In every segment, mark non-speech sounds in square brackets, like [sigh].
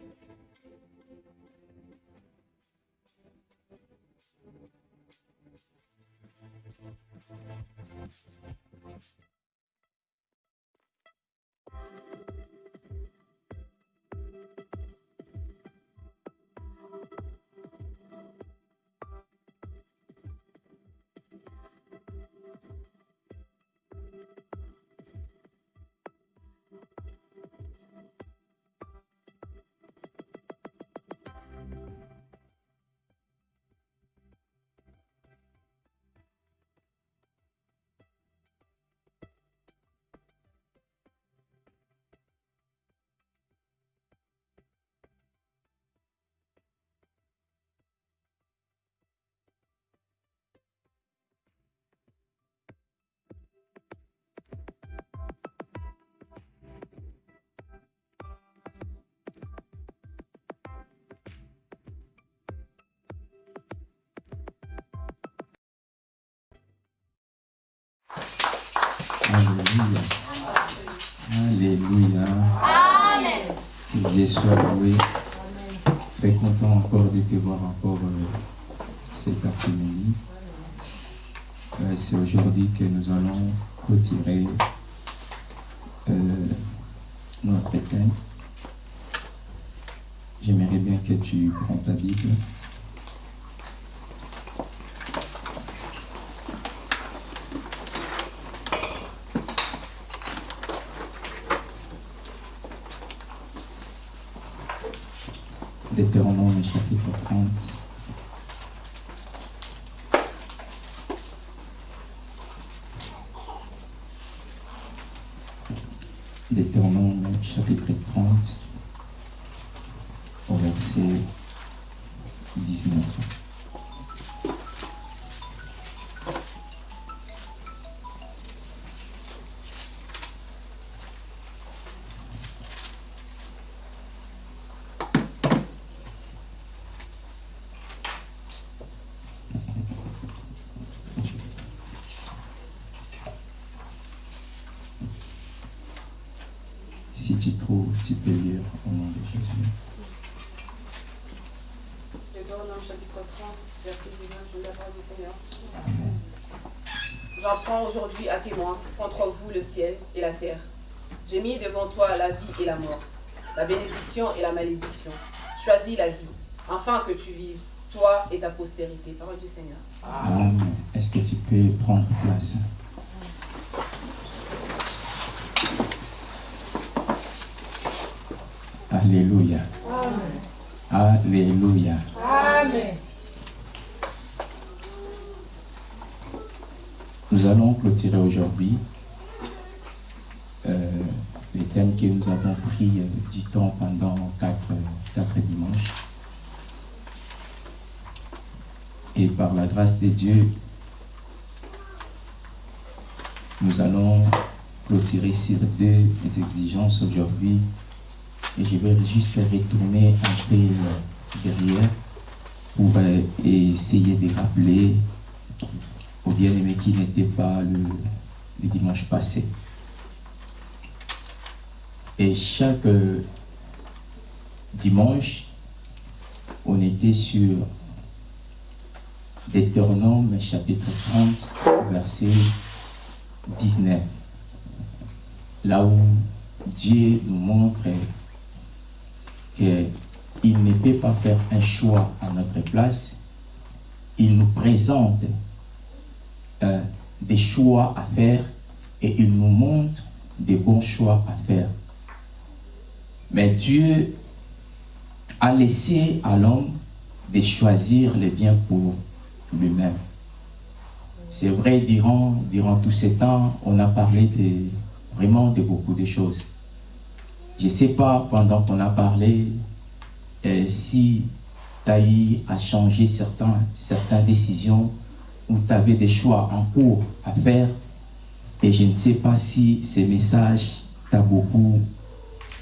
Thank you. Alléluia. Alléluia. Amen. Dieu soit loué. Très content encore de te voir encore euh, cet après-midi. Euh, C'est aujourd'hui que nous allons retirer euh, notre thème. J'aimerais bien que tu prends ta Bible. Deutéronome chapitre 30. Deutéronome chapitre 30 au verset 19. Tu trouves, tu peux lire au nom de Jésus. Deutéronome chapitre 30, verset 19, je lis la parole du Seigneur. Amen. J'en prends aujourd'hui à témoin contre vous le ciel et la terre. J'ai mis devant toi la vie et la mort, la bénédiction et la malédiction. Choisis la vie, afin que tu vives, toi et ta postérité. Parole du Seigneur. Amen. Est-ce que tu peux prendre place? Alléluia. Alléluia. Nous allons clôturer aujourd'hui euh, les thèmes que nous avons pris euh, du temps pendant quatre, quatre dimanches. Et par la grâce de Dieu, nous allons clôturer sur deux exigences aujourd'hui. Et je vais juste retourner un peu derrière pour euh, essayer de rappeler aux bien-aimés qui n'étaient pas le, le dimanche passé. Et chaque euh, dimanche, on était sur Deutéronome chapitre 30, verset 19. Là où Dieu nous montre qu'il ne peut pas faire un choix à notre place. Il nous présente euh, des choix à faire et il nous montre des bons choix à faire. Mais Dieu a laissé à l'homme de choisir le bien pour lui-même. C'est vrai, durant, durant tous ces temps, on a parlé de, vraiment de beaucoup de choses. Je ne sais pas, pendant qu'on a parlé, euh, si Taï a changé certains, certaines décisions ou tu avais des choix en cours à faire. Et je ne sais pas si ces messages t'ont beaucoup,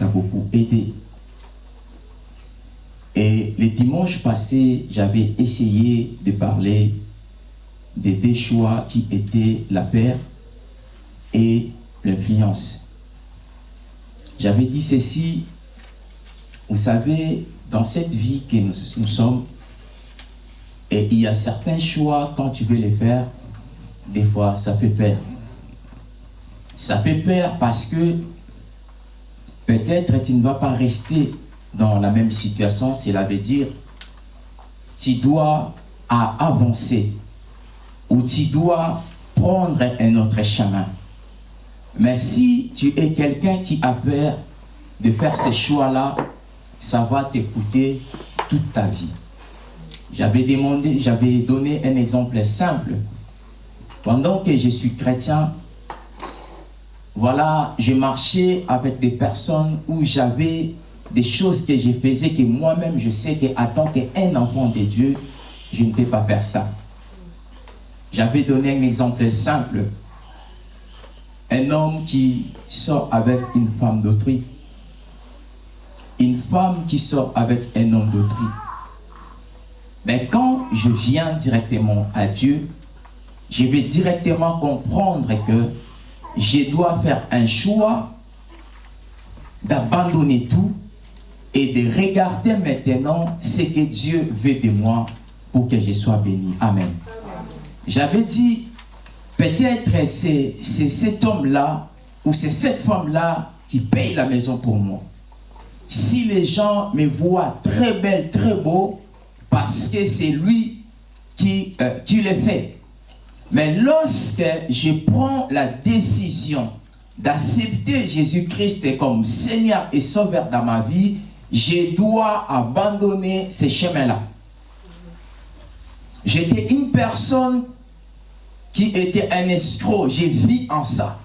beaucoup aidé. Et le dimanche passé, j'avais essayé de parler des deux choix qui étaient la paix et l'influence. J'avais dit ceci, Vous savez, dans cette vie que nous, sommes, et il y a certains choix, quand tu veux les faire, des fois, ça fait peur. Ça fait peur parce que peut-être tu ne vas pas rester dans la même situation. Cela veut dire, tu dois avancer ou tu dois prendre un autre chemin. Mais si tu es quelqu'un qui a peur de faire ces choix-là, ça va t'écouter toute ta vie. J'avais demandé, j'avais donné un exemple simple. Pendant que je suis chrétien, voilà, je marchais avec des personnes où j'avais des choses que je faisais que moi-même je sais qu'en tant qu'un enfant de Dieu, je ne peux pas faire ça. J'avais donné un exemple simple. Un homme qui sort avec une femme d'autrui. Une femme qui sort avec un homme d'autrui. Mais quand je viens directement à Dieu, je vais directement comprendre que je dois faire un choix d'abandonner tout et de regarder maintenant ce que Dieu veut de moi pour que je sois béni. Amen. J'avais dit, peut-être c'est cet homme-là ou c'est cette femme-là qui paye la maison pour moi. Si les gens me voient très belle, très beau, parce que c'est lui qui, euh, le fait. Mais lorsque je prends la décision d'accepter Jésus-Christ comme Seigneur et Sauveur dans ma vie, je dois abandonner ces chemins-là. J'étais une personne qui était un escroc. J'ai vis en ça.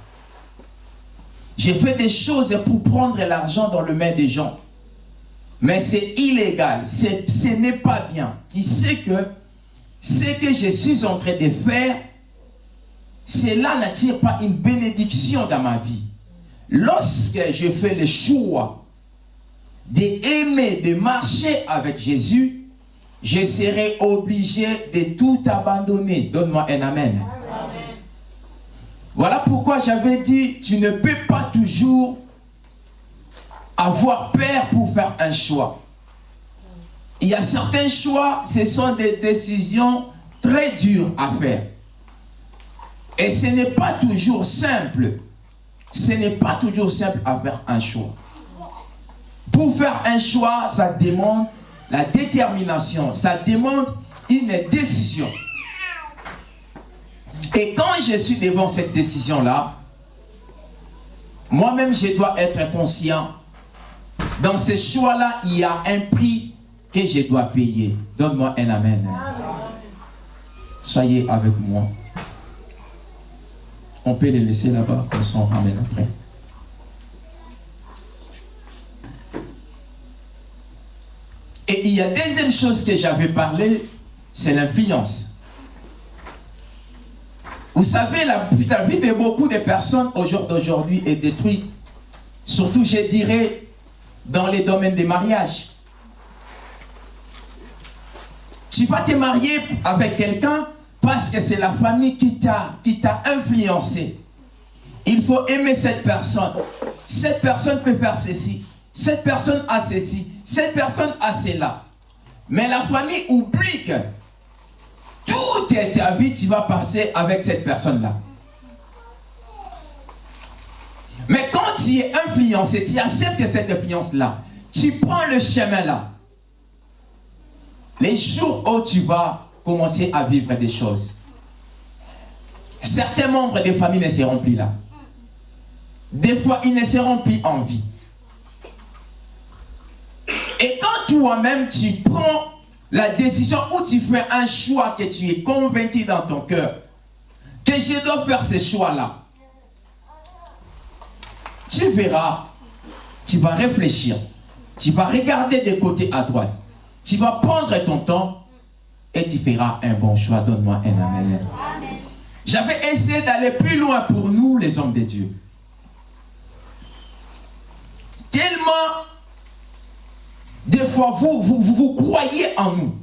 J'ai fait des choses pour prendre l'argent dans le main des gens. Mais c'est illégal. Ce n'est pas bien. Tu sais que ce que je suis en train de faire, cela n'attire pas une bénédiction dans ma vie. Lorsque je fais le choix d'aimer, de marcher avec Jésus, je serai obligé de tout abandonner. Donne-moi un amen. Voilà pourquoi j'avais dit, tu ne peux pas toujours avoir peur pour faire un choix. Il y a certains choix, ce sont des décisions très dures à faire. Et ce n'est pas toujours simple. Ce n'est pas toujours simple à faire un choix. Pour faire un choix, ça demande la détermination, ça demande une décision. Et quand je suis devant cette décision-là, moi-même, je dois être conscient. Dans ce choix-là, il y a un prix que je dois payer. Donne-moi un amen. Soyez avec moi. On peut les laisser là-bas, comme ça on ramène après. Et il y a deuxième chose que j'avais parlé, c'est l'influence. Vous savez, la, vie de beaucoup de personnes au jour d'aujourd'hui est détruite. Surtout, je dirais, dans les domaines des mariages. Tu vas te marier avec quelqu'un parce que c'est la famille qui t'a influencé. Il faut aimer cette personne. Cette personne peut faire ceci. Cette personne a ceci. Cette personne a cela. Mais la famille oublie que toute ta vie, tu vas passer avec cette personne-là. Mais quand tu es influencé, tu acceptes cette influence-là, tu prends le chemin-là. Les jours où tu vas commencer à vivre des choses, certains membres des familles ne seront plus là. Des fois, ils ne seront plus en vie. Et quand toi-même, tu prends la décision où tu fais un choix que tu es convaincu dans ton cœur, que je dois faire ce choix-là, tu verras, tu vas réfléchir, tu vas regarder de côté à droite, tu vas prendre ton temps et tu feras un bon choix. Donne-moi un amen. J'avais essayé d'aller plus loin pour nous, les hommes de Dieu. Tellement des fois, vous, vous, croyez en nous.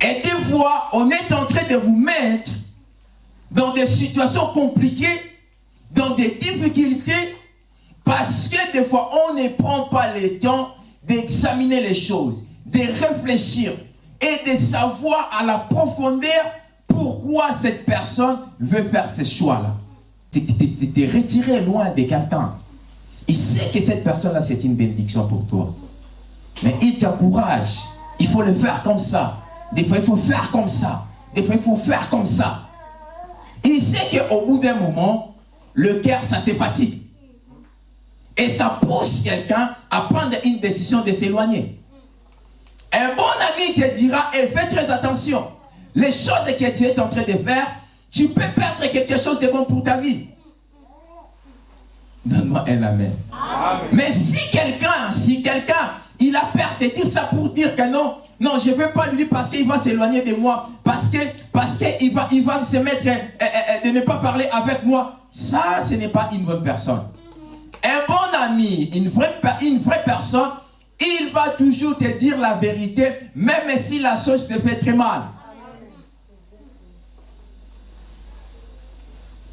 Et des fois, on est en train de vous mettre dans des situations compliquées, dans des difficultés, Parce que des fois, on ne prend pas le temps d'examiner les choses, de réfléchir et de savoir à la profondeur pourquoi cette personne veut faire ce choix-là. Tu t'es retiré loin de quelqu'un. Il sait que cette personne-là, c'est une bénédiction pour toi. Mais il t'encourage. Il faut le faire comme ça. Des fois, il faut faire comme ça. Des fois, il faut faire comme ça. Il sait qu'au bout d'un moment, le cœur, ça se fatigue. Et ça pousse quelqu'un à prendre une décision de s'éloigner. Un bon ami te dira, et fais très attention. Les choses que tu es en train de faire, tu peux perdre quelque chose de bon pour ta vie. Donne-moi un amen. Mais si quelqu'un, si quelqu'un, il a peur de dire ça pour dire que non, non, je ne veux pas lui dire parce qu'il va s'éloigner de moi, parce que parce qu'il va, il va se mettre euh, euh, euh, de ne pas parler avec moi. Ça, ce n'est pas une bonne personne. Un bon ami, une vraie, une vraie personne, il va toujours te dire la vérité, même si la chose te fait très mal.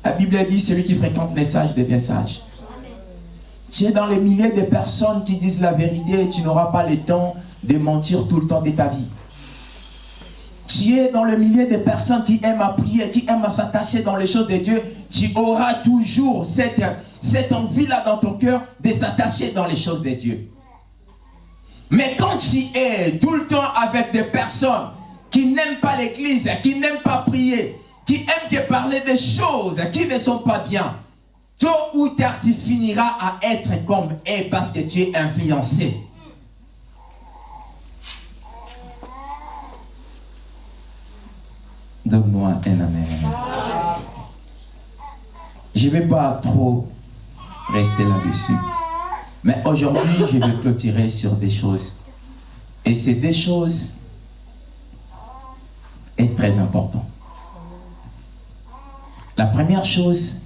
La Bible dit, celui qui fréquente les sages devient sage. Tu es dans les milliers de personnes qui disent la vérité et tu n'auras pas le temps de mentir tout le temps de ta vie. Tu es dans le milieu de personnes qui aiment à prier, qui aiment à s'attacher dans les choses de Dieu. Tu auras toujours cette, cette envie-là dans ton cœur de s'attacher dans les choses de Dieu. Mais quand tu es tout le temps avec des personnes qui n'aiment pas l'église, qui n'aiment pas prier, qui aiment que parler des choses qui ne sont pas bien, tôt ou tard tu finiras à être comme eux parce que tu es influencé. Donne-moi un amen. Je ne vais pas trop rester là-dessus. Mais aujourd'hui, je vais clôturer sur des choses. Et ces deux choses est très important. La première chose,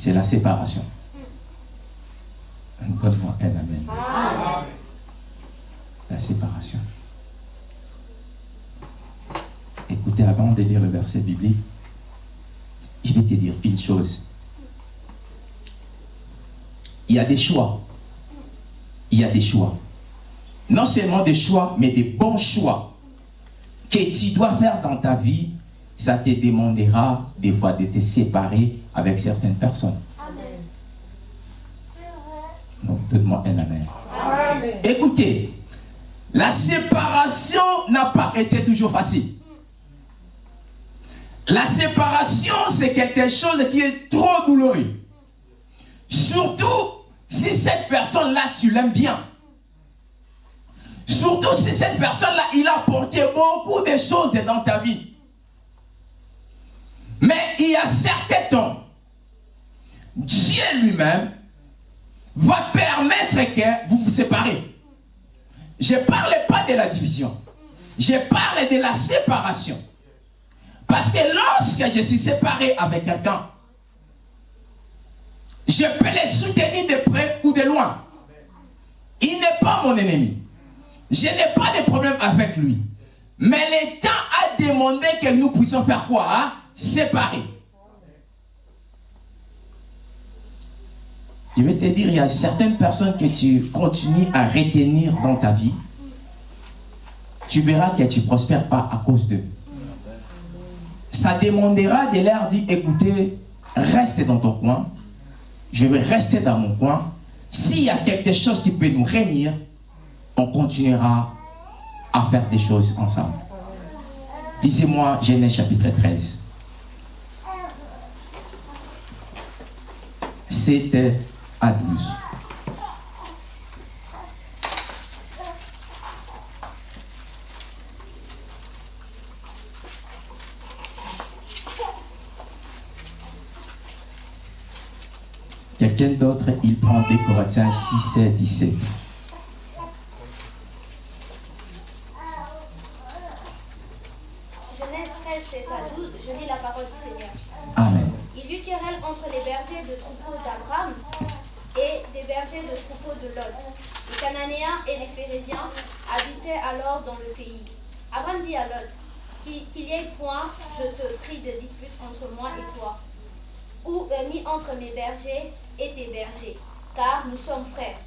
c'est la séparation. Donne-moi un amen. La séparation. Écoutez, avant de lire le verset biblique, je vais te dire une chose. Il y a des choix. Il y a des choix. Non seulement des choix, mais des bons choix que tu dois faire dans ta vie. Ça te demandera des fois de te séparer avec certaines personnes. Donc, donne-moi un amen. Écoutez, la séparation n'a pas été toujours facile. La séparation, c'est quelque chose qui est trop douloureux. Surtout si cette personne-là, tu l'aimes bien. Surtout si cette personne-là, il a apporté beaucoup de choses dans ta vie. Mais il y a certains temps, Dieu lui-même va permettre que vous vous séparez. Je ne parle pas de la division. Je parle de la séparation. Parce que lorsque je suis séparé avec quelqu'un, je peux les soutenir de près ou de loin. Il n'est pas mon ennemi. Je n'ai pas de problème avec lui. Mais le temps a demandé que nous puissions faire quoi hein? Séparer. Je vais te dire, il y a certaines personnes que tu continues à retenir dans ta vie. Tu verras que tu ne prospères pas à cause d'eux ça demandera de leur dire, écoutez, restez dans ton coin, je vais rester dans mon coin. S'il y a quelque chose qui peut nous réunir, on continuera à faire des choses ensemble. Lisez-moi Genèse chapitre 13. C'était à 12. Quelqu'un d'autre, il prend des Corinthiens 6 et 17. Genèse 13, 7 à 12, je lis la parole du Seigneur. Amen. Il y eut querelle entre les bergers de troupeaux d'Abraham et des bergers de troupeaux de Lot. Les Cananéens et les Phérésiens habitaient alors dans le pays. Abraham dit à Lot, qu'il y ait point, je te prie, de dispute entre moi et toi, ou ni entre mes bergers et tes bergers. car nous sommes frères.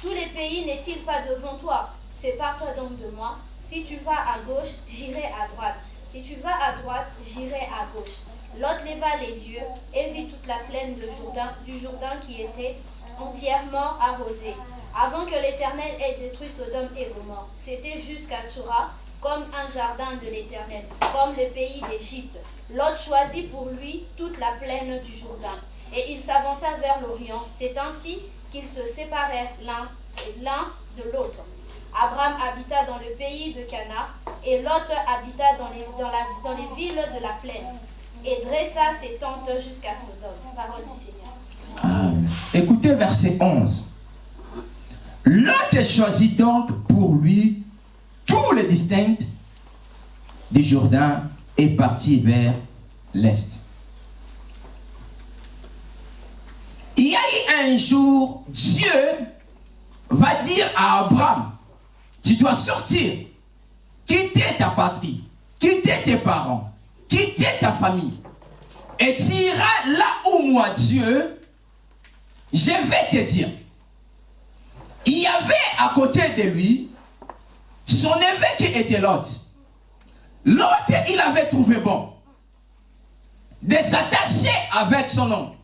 Tous les pays n'est-il pas devant toi? Sépare-toi donc de moi. Si tu vas à gauche, j'irai à droite. Si tu vas à droite, j'irai à gauche. Lot leva les yeux et vit toute la plaine du Jourdain qui était entièrement arrosée, avant que l'Éternel ait détruit Sodome et Gomorre. C'était jusqu'à Tsoura, comme un jardin de l'Éternel, comme le pays d'Égypte. Lot choisit pour lui toute la plaine du Jourdain, et il s'avança vers l'Orient. C'est ainsi qu'ils se séparèrent l'un de l'autre. Abraham habita dans le pays de Cana, et Lot habita dans les, villes de la plaine, et dressa ses tentes jusqu'à Sodome. Parole du Seigneur. Écoutez verset 11. Lot choisit donc pour lui tous les distincts du Jourdain et parti vers l'est. Il y a eu un jour, Dieu va dire à Abraham, tu dois sortir, quitter ta patrie, quitter tes parents, quitter ta famille. Et tu iras là où moi, Dieu, je vais te dire. Il y avait à côté de lui son évêque qui était l'autre. L'autre, il avait trouvé bon de s'attacher avec son oncle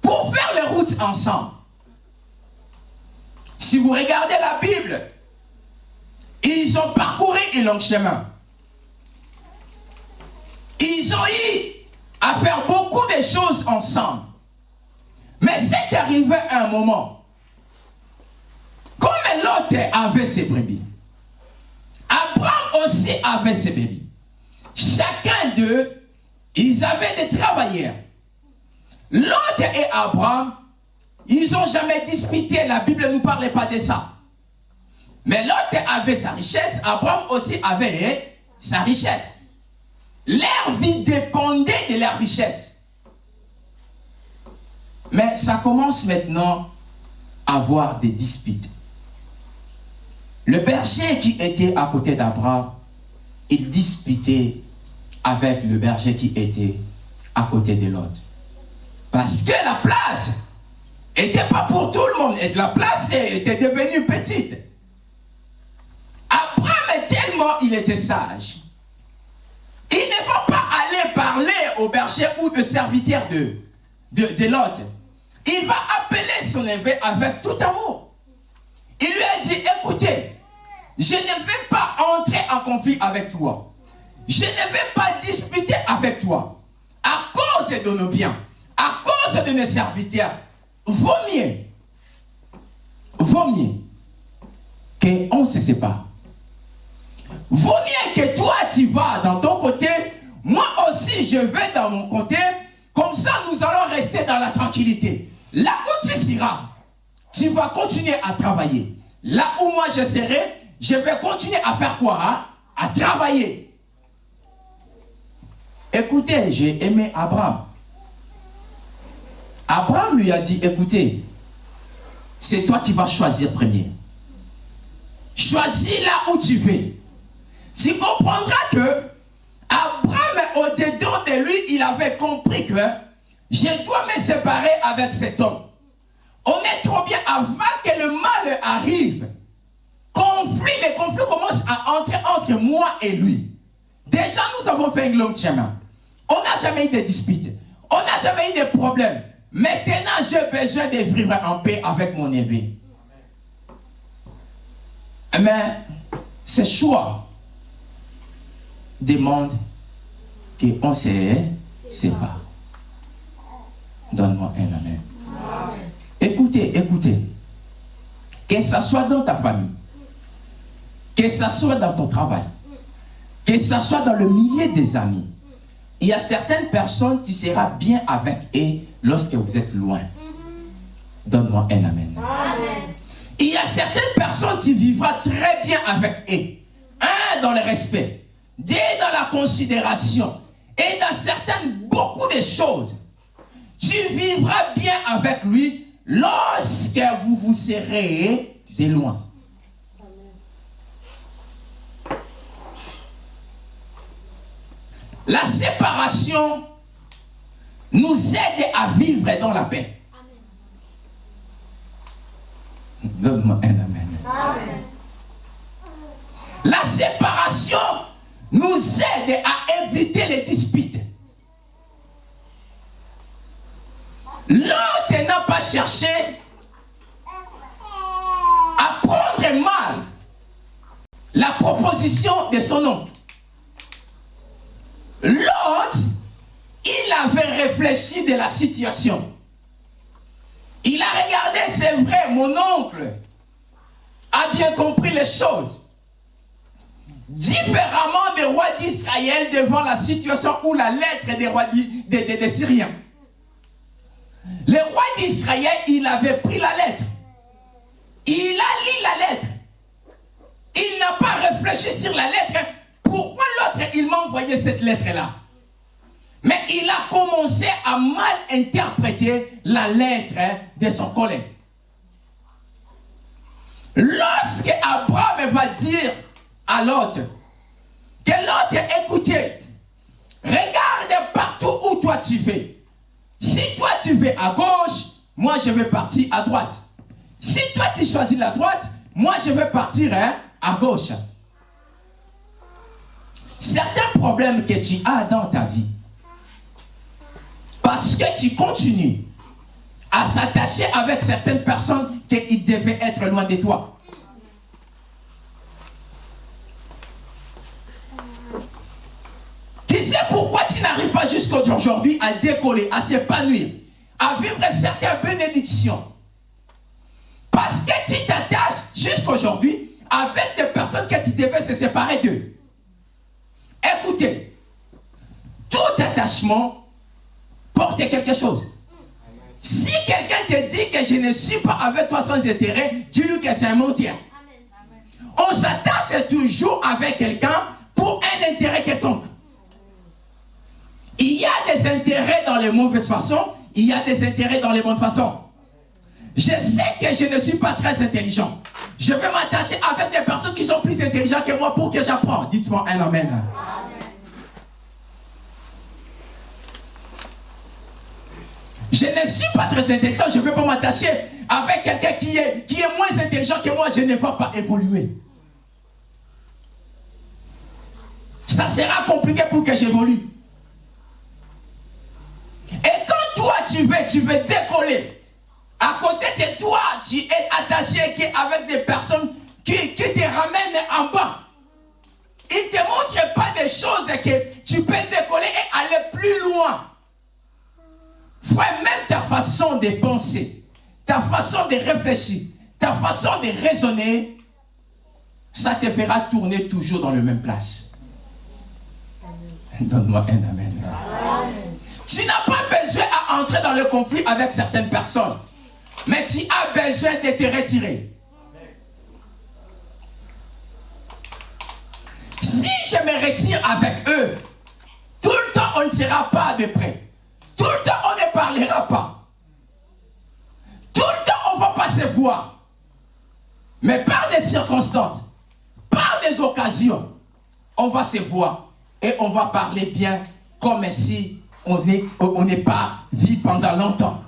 pour faire les routes ensemble. Si vous regardez la Bible, ils ont parcouru un long chemin. Ils ont eu à faire beaucoup de choses ensemble. Mais c'est arrivé un moment. L'autre avait ses brebis, Abraham aussi avait ses brebis. Chacun d'eux, ils avaient des travailleurs. L'autre et Abraham, ils n'ont jamais disputé. La Bible ne nous parlait pas de ça. Mais l'autre avait sa richesse, Abraham aussi avait sa richesse. Leur vie dépendait de leur richesse. Mais ça commence maintenant à avoir des disputes. Le berger qui était à côté d'Abraham, il disputait avec le berger qui était à côté de l'autre. Parce que la place n'était pas pour tout le monde. Et la place était devenue petite. Abraham, tellement il était sage, il ne va pas aller parler au berger ou au serviteur de, de, de l'autre. Il va appeler son évêque avec tout amour. Il lui a dit, écoutez, je ne vais pas entrer en conflit avec toi. Je ne vais pas disputer avec toi. À cause de nos biens, à cause de nos serviteurs, vaut mieux, vaut mieux qu'on se sépare. Vaut mieux que toi tu vas dans ton côté, moi aussi je vais dans mon côté, comme ça nous allons rester dans la tranquillité. Là où tu seras, tu vas continuer à travailler. Là où moi je serai, je vais continuer à faire quoi hein? À travailler. Écoutez, j'ai aimé Abraham. Abraham lui a dit, écoutez, c'est toi qui vas choisir premier. Choisis là où tu veux tu comprendras que Abraham, au-dedans de lui, il avait compris que je dois me séparer avec cet homme. On est trop bien avant que le mal arrive. Conflit, les conflits commencent à entrer entre moi et lui. Déjà, nous avons fait un long chemin. On n'a jamais eu de disputes. On n'a jamais eu de problèmes. Maintenant, j'ai besoin de vivre en paix avec mon évêque. Mais c'est choix demande qu'on se sépare. Donne-moi un amen. Écoutez, écoutez. Que ce soit dans ta famille, que ce soit dans ton travail, que ce soit dans le milieu des amis, il y a certaines personnes, tu seras bien avec eux lorsque vous êtes loin. Donne-moi un amen. amen. Il y a certaines personnes, tu vivras très bien avec eux. Un, dans le respect Dieu dans la considération et dans certaines, beaucoup de choses. Tu vivras bien avec lui lorsque vous vous serez de loin. La séparation nous aide à vivre dans la paix. Donne-moi un amen. Amen. La séparation nous aide à éviter les disputes. L'autre n'a pas cherché à prendre mal la proposition de son oncle. L'autre, il avait réfléchi de la situation. Il a regardé, c'est vrai, mon oncle a bien compris les choses. Différemment des rois d'Israël devant la situation où la lettre des rois des, des- des Syriens. Le roi d'Israël, il avait pris la lettre. Il a lu la lettre. Il n'a pas réfléchi sur la lettre. Pourquoi l'autre, il m'a envoyé cette lettre-là? Mais il a commencé à mal interpréter la lettre de son collègue. Lorsque Abraham va dire à l'autre que l'autre, écoutez, regarde partout où toi tu vas. Si toi tu vas à gauche, moi je vais partir à droite. Si toi tu choisis la droite, moi je vais partir hein, à gauche. Certains problèmes que tu as dans ta vie, parce que tu continues à s'attacher avec certaines personnes qu'ils devaient être loin de toi. Tu sais pourquoi tu n'arrives pas jusqu'aujourd'hui à décoller, à s'épanouir, à vivre certaines bénédictions Parce que tu t'attaches jusqu'aujourd'hui avec des personnes que tu devais se séparer d'eux. Écoutez, tout attachement porte quelque chose. Si quelqu'un te dit que je ne suis pas avec toi sans intérêt, dis-lui que c'est un. Amen. On s'attache toujours avec quelqu'un pour un intérêt quelconque. Il y a des intérêts dans les mauvaises façons, il y a des intérêts dans les bonnes façons. Je sais que je ne suis pas très intelligent. Je vais m'attacher avec des personnes qui sont plus intelligentes que moi pour que j'apprends. Dites-moi un amen. Je ne suis pas très intelligent, je ne vais pas m'attacher avec quelqu'un qui est, qui est moins intelligent que moi, je ne vais pas évoluer. Ça sera compliqué pour que j'évolue. Et quand toi tu veux, tu veux décoller, à côté de toi, tu es attaché avec des personnes qui, qui te ramènent en bas. Ils ne te montrent pas des choses que tu peux décoller et aller plus loin. Frère, même ta façon de penser, ta façon de réfléchir, ta façon de raisonner, ça te fera tourner toujours dans la même place. Donne-moi un amen. Tu n'as entrer dans le conflit avec certaines personnes, mais tu as besoin de te retirer. Si je me retire avec eux, tout le temps on ne sera pas de près. Tout le temps on ne parlera pas. Tout le temps on ne va pas se voir. Mais par des circonstances, par des occasions, on va se voir et on va parler bien comme si on n'est pas vu pendant longtemps.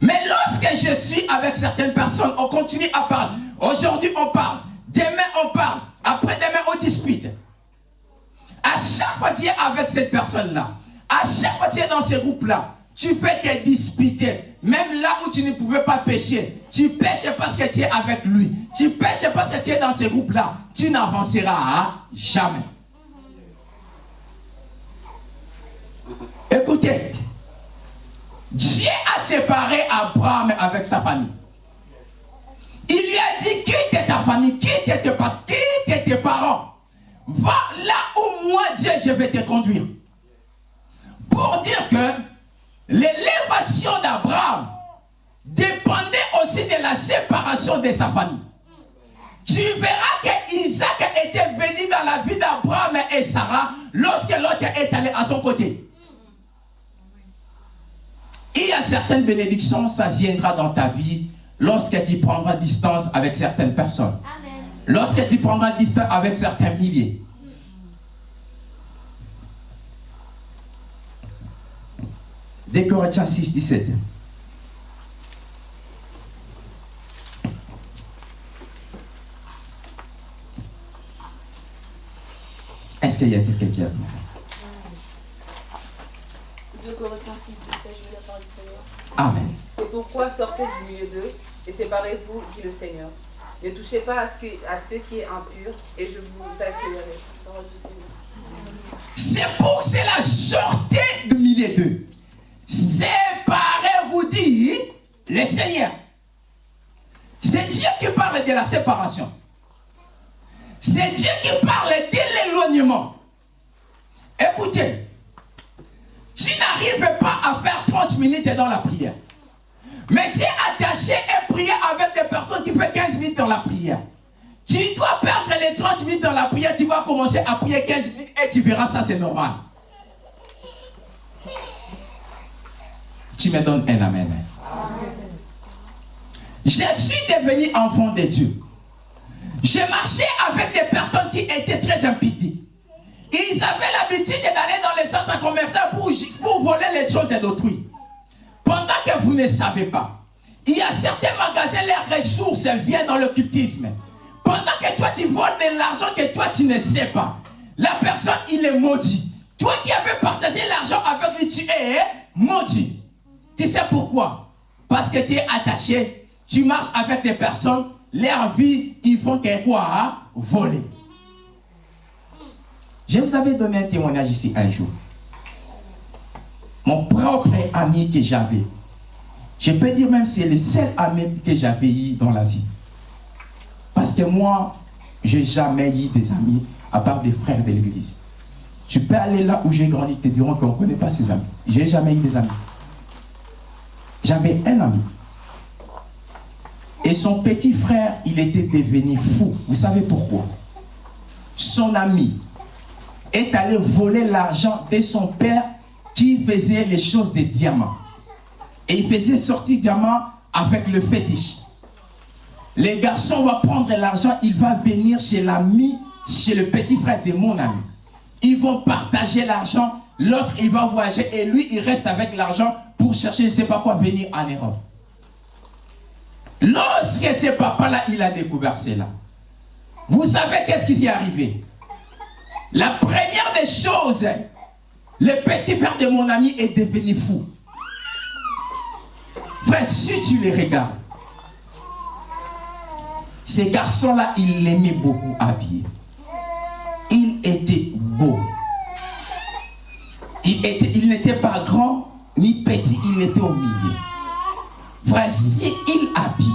Mais lorsque je suis avec certaines personnes, on continue à parler. Aujourd'hui, on parle. Demain, on parle. Après-demain, on dispute. À chaque fois que tu es avec cette personne-là, à chaque fois que tu es dans ce groupe-là, tu fais que disputer. Même là où tu ne pouvais pas pécher, tu pêches parce que tu es avec lui. Tu pêches parce que tu es dans ce groupe-là. Tu n'avanceras jamais. Écoutez, Dieu a séparé Abraham avec sa famille. Il lui a dit, quitte ta famille, quitte tes, quitte tes parents? Va là où moi, Dieu, je vais te conduire. Pour dire que l'élévation d'Abraham dépendait aussi de la séparation de sa famille. Tu verras que Isaac était venu dans la vie d'Abraham et Sarah lorsque l'autre est allé à son côté. Il y a certaines bénédictions, ça viendra dans ta vie lorsque tu prendras distance avec certaines personnes. Lorsque tu prendras distance avec certains milliers. Des 6, 17. Est-ce qu'il y a quelqu'un qui attend Amen. C'est pourquoi sortez du milieu d'eux et séparez-vous, dit le Seigneur. Ne touchez pas à ce, qui, à ce qui est impur et je vous accueillerai. C'est pour cela, sortez du milieu d'eux. Séparez-vous, dit le Seigneur. C'est Dieu qui parle de la séparation. C'est Dieu qui parle de l'éloignement. Écoutez, tu n'arrives pas à faire 30 minutes dans la prière. Mais tu es attaché et prier avec des personnes qui font 15 minutes dans la prière. Tu dois perdre les 30 minutes dans la prière, tu vas commencer à prier 15 minutes et tu verras ça, c'est normal. Tu me donnes un amen. Je suis devenu enfant de Dieu. J'ai marché avec des personnes qui étaient très impidiques. Ils avaient l'habitude d'aller dans les centres commerciaux pour, voler les choses d'autrui. Pendant que vous ne savez pas, il y a certains magasins, les ressources viennent dans l'occultisme. Pendant que toi tu voles de l'argent que toi tu ne sais pas, la personne il est maudit. Toi qui avais partagé l'argent avec lui, tu es maudit. Tu sais pourquoi? Parce que tu es attaché, tu marches avec des personnes, leur vie, ils font que quoi Voler. Je vous avais donné un témoignage ici un jour. Mon propre ami que j'avais. Je peux dire même c'est le seul ami que j'avais eu dans la vie. Parce que moi, je n'ai jamais eu des amis à part des frères de l'église. Tu peux aller là où j'ai grandi, te diront qu'on ne connaît pas ses amis. Je n'ai jamais eu des amis. J'avais un ami. Et son petit frère, il était devenu fou. Vous savez pourquoi? Son ami est allé voler l'argent de son père qui faisait les choses des diamants. Et il faisait sortir diamants avec le fétiche. Les garçons vont prendre l'argent, il va venir chez l'ami, chez le petit frère de mon ami. Ils vont partager l'argent, l'autre il va voyager et lui il reste avec l'argent pour chercher je ne sais pas quoi venir en Europe. Lorsque ce papa-là, il a découvert cela, vous savez qu'est-ce qui s'est arrivé? La première des choses, le petit frère de mon ami est devenu fou. Frère, si tu les regardes, ces garçons-là, il l'aimait beaucoup habillé. Il était beau. Il n'était pas grand ni petit, il était au milieu. Frère, si il habille,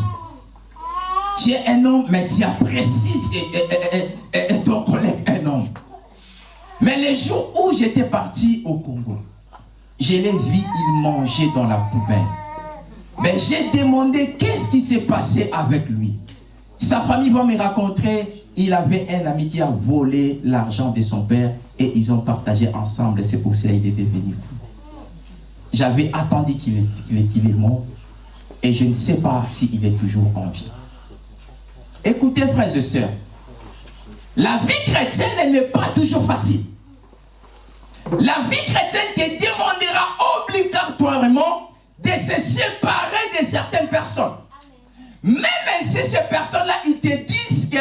tu es un homme, mais tu apprécies Mais les jours où j'étais parti au Congo, je l'ai vu, il mangeait dans la poubelle. Mais j'ai demandé qu'est-ce qui s'est passé avec lui? Sa famille va me raconter, il avait un ami qui a volé l'argent de son père et ils ont partagé ensemble. C'est pour cela qu'il est devenu fou. J'avais attendu qu'il est, mort et je ne sais pas s'il est toujours en vie. Écoutez, frères et sœurs, la vie chrétienne n'est pas toujours facile. La vie chrétienne te demandera obligatoirement de se séparer de certaines personnes. Même si ces personnes-là, ils te disent que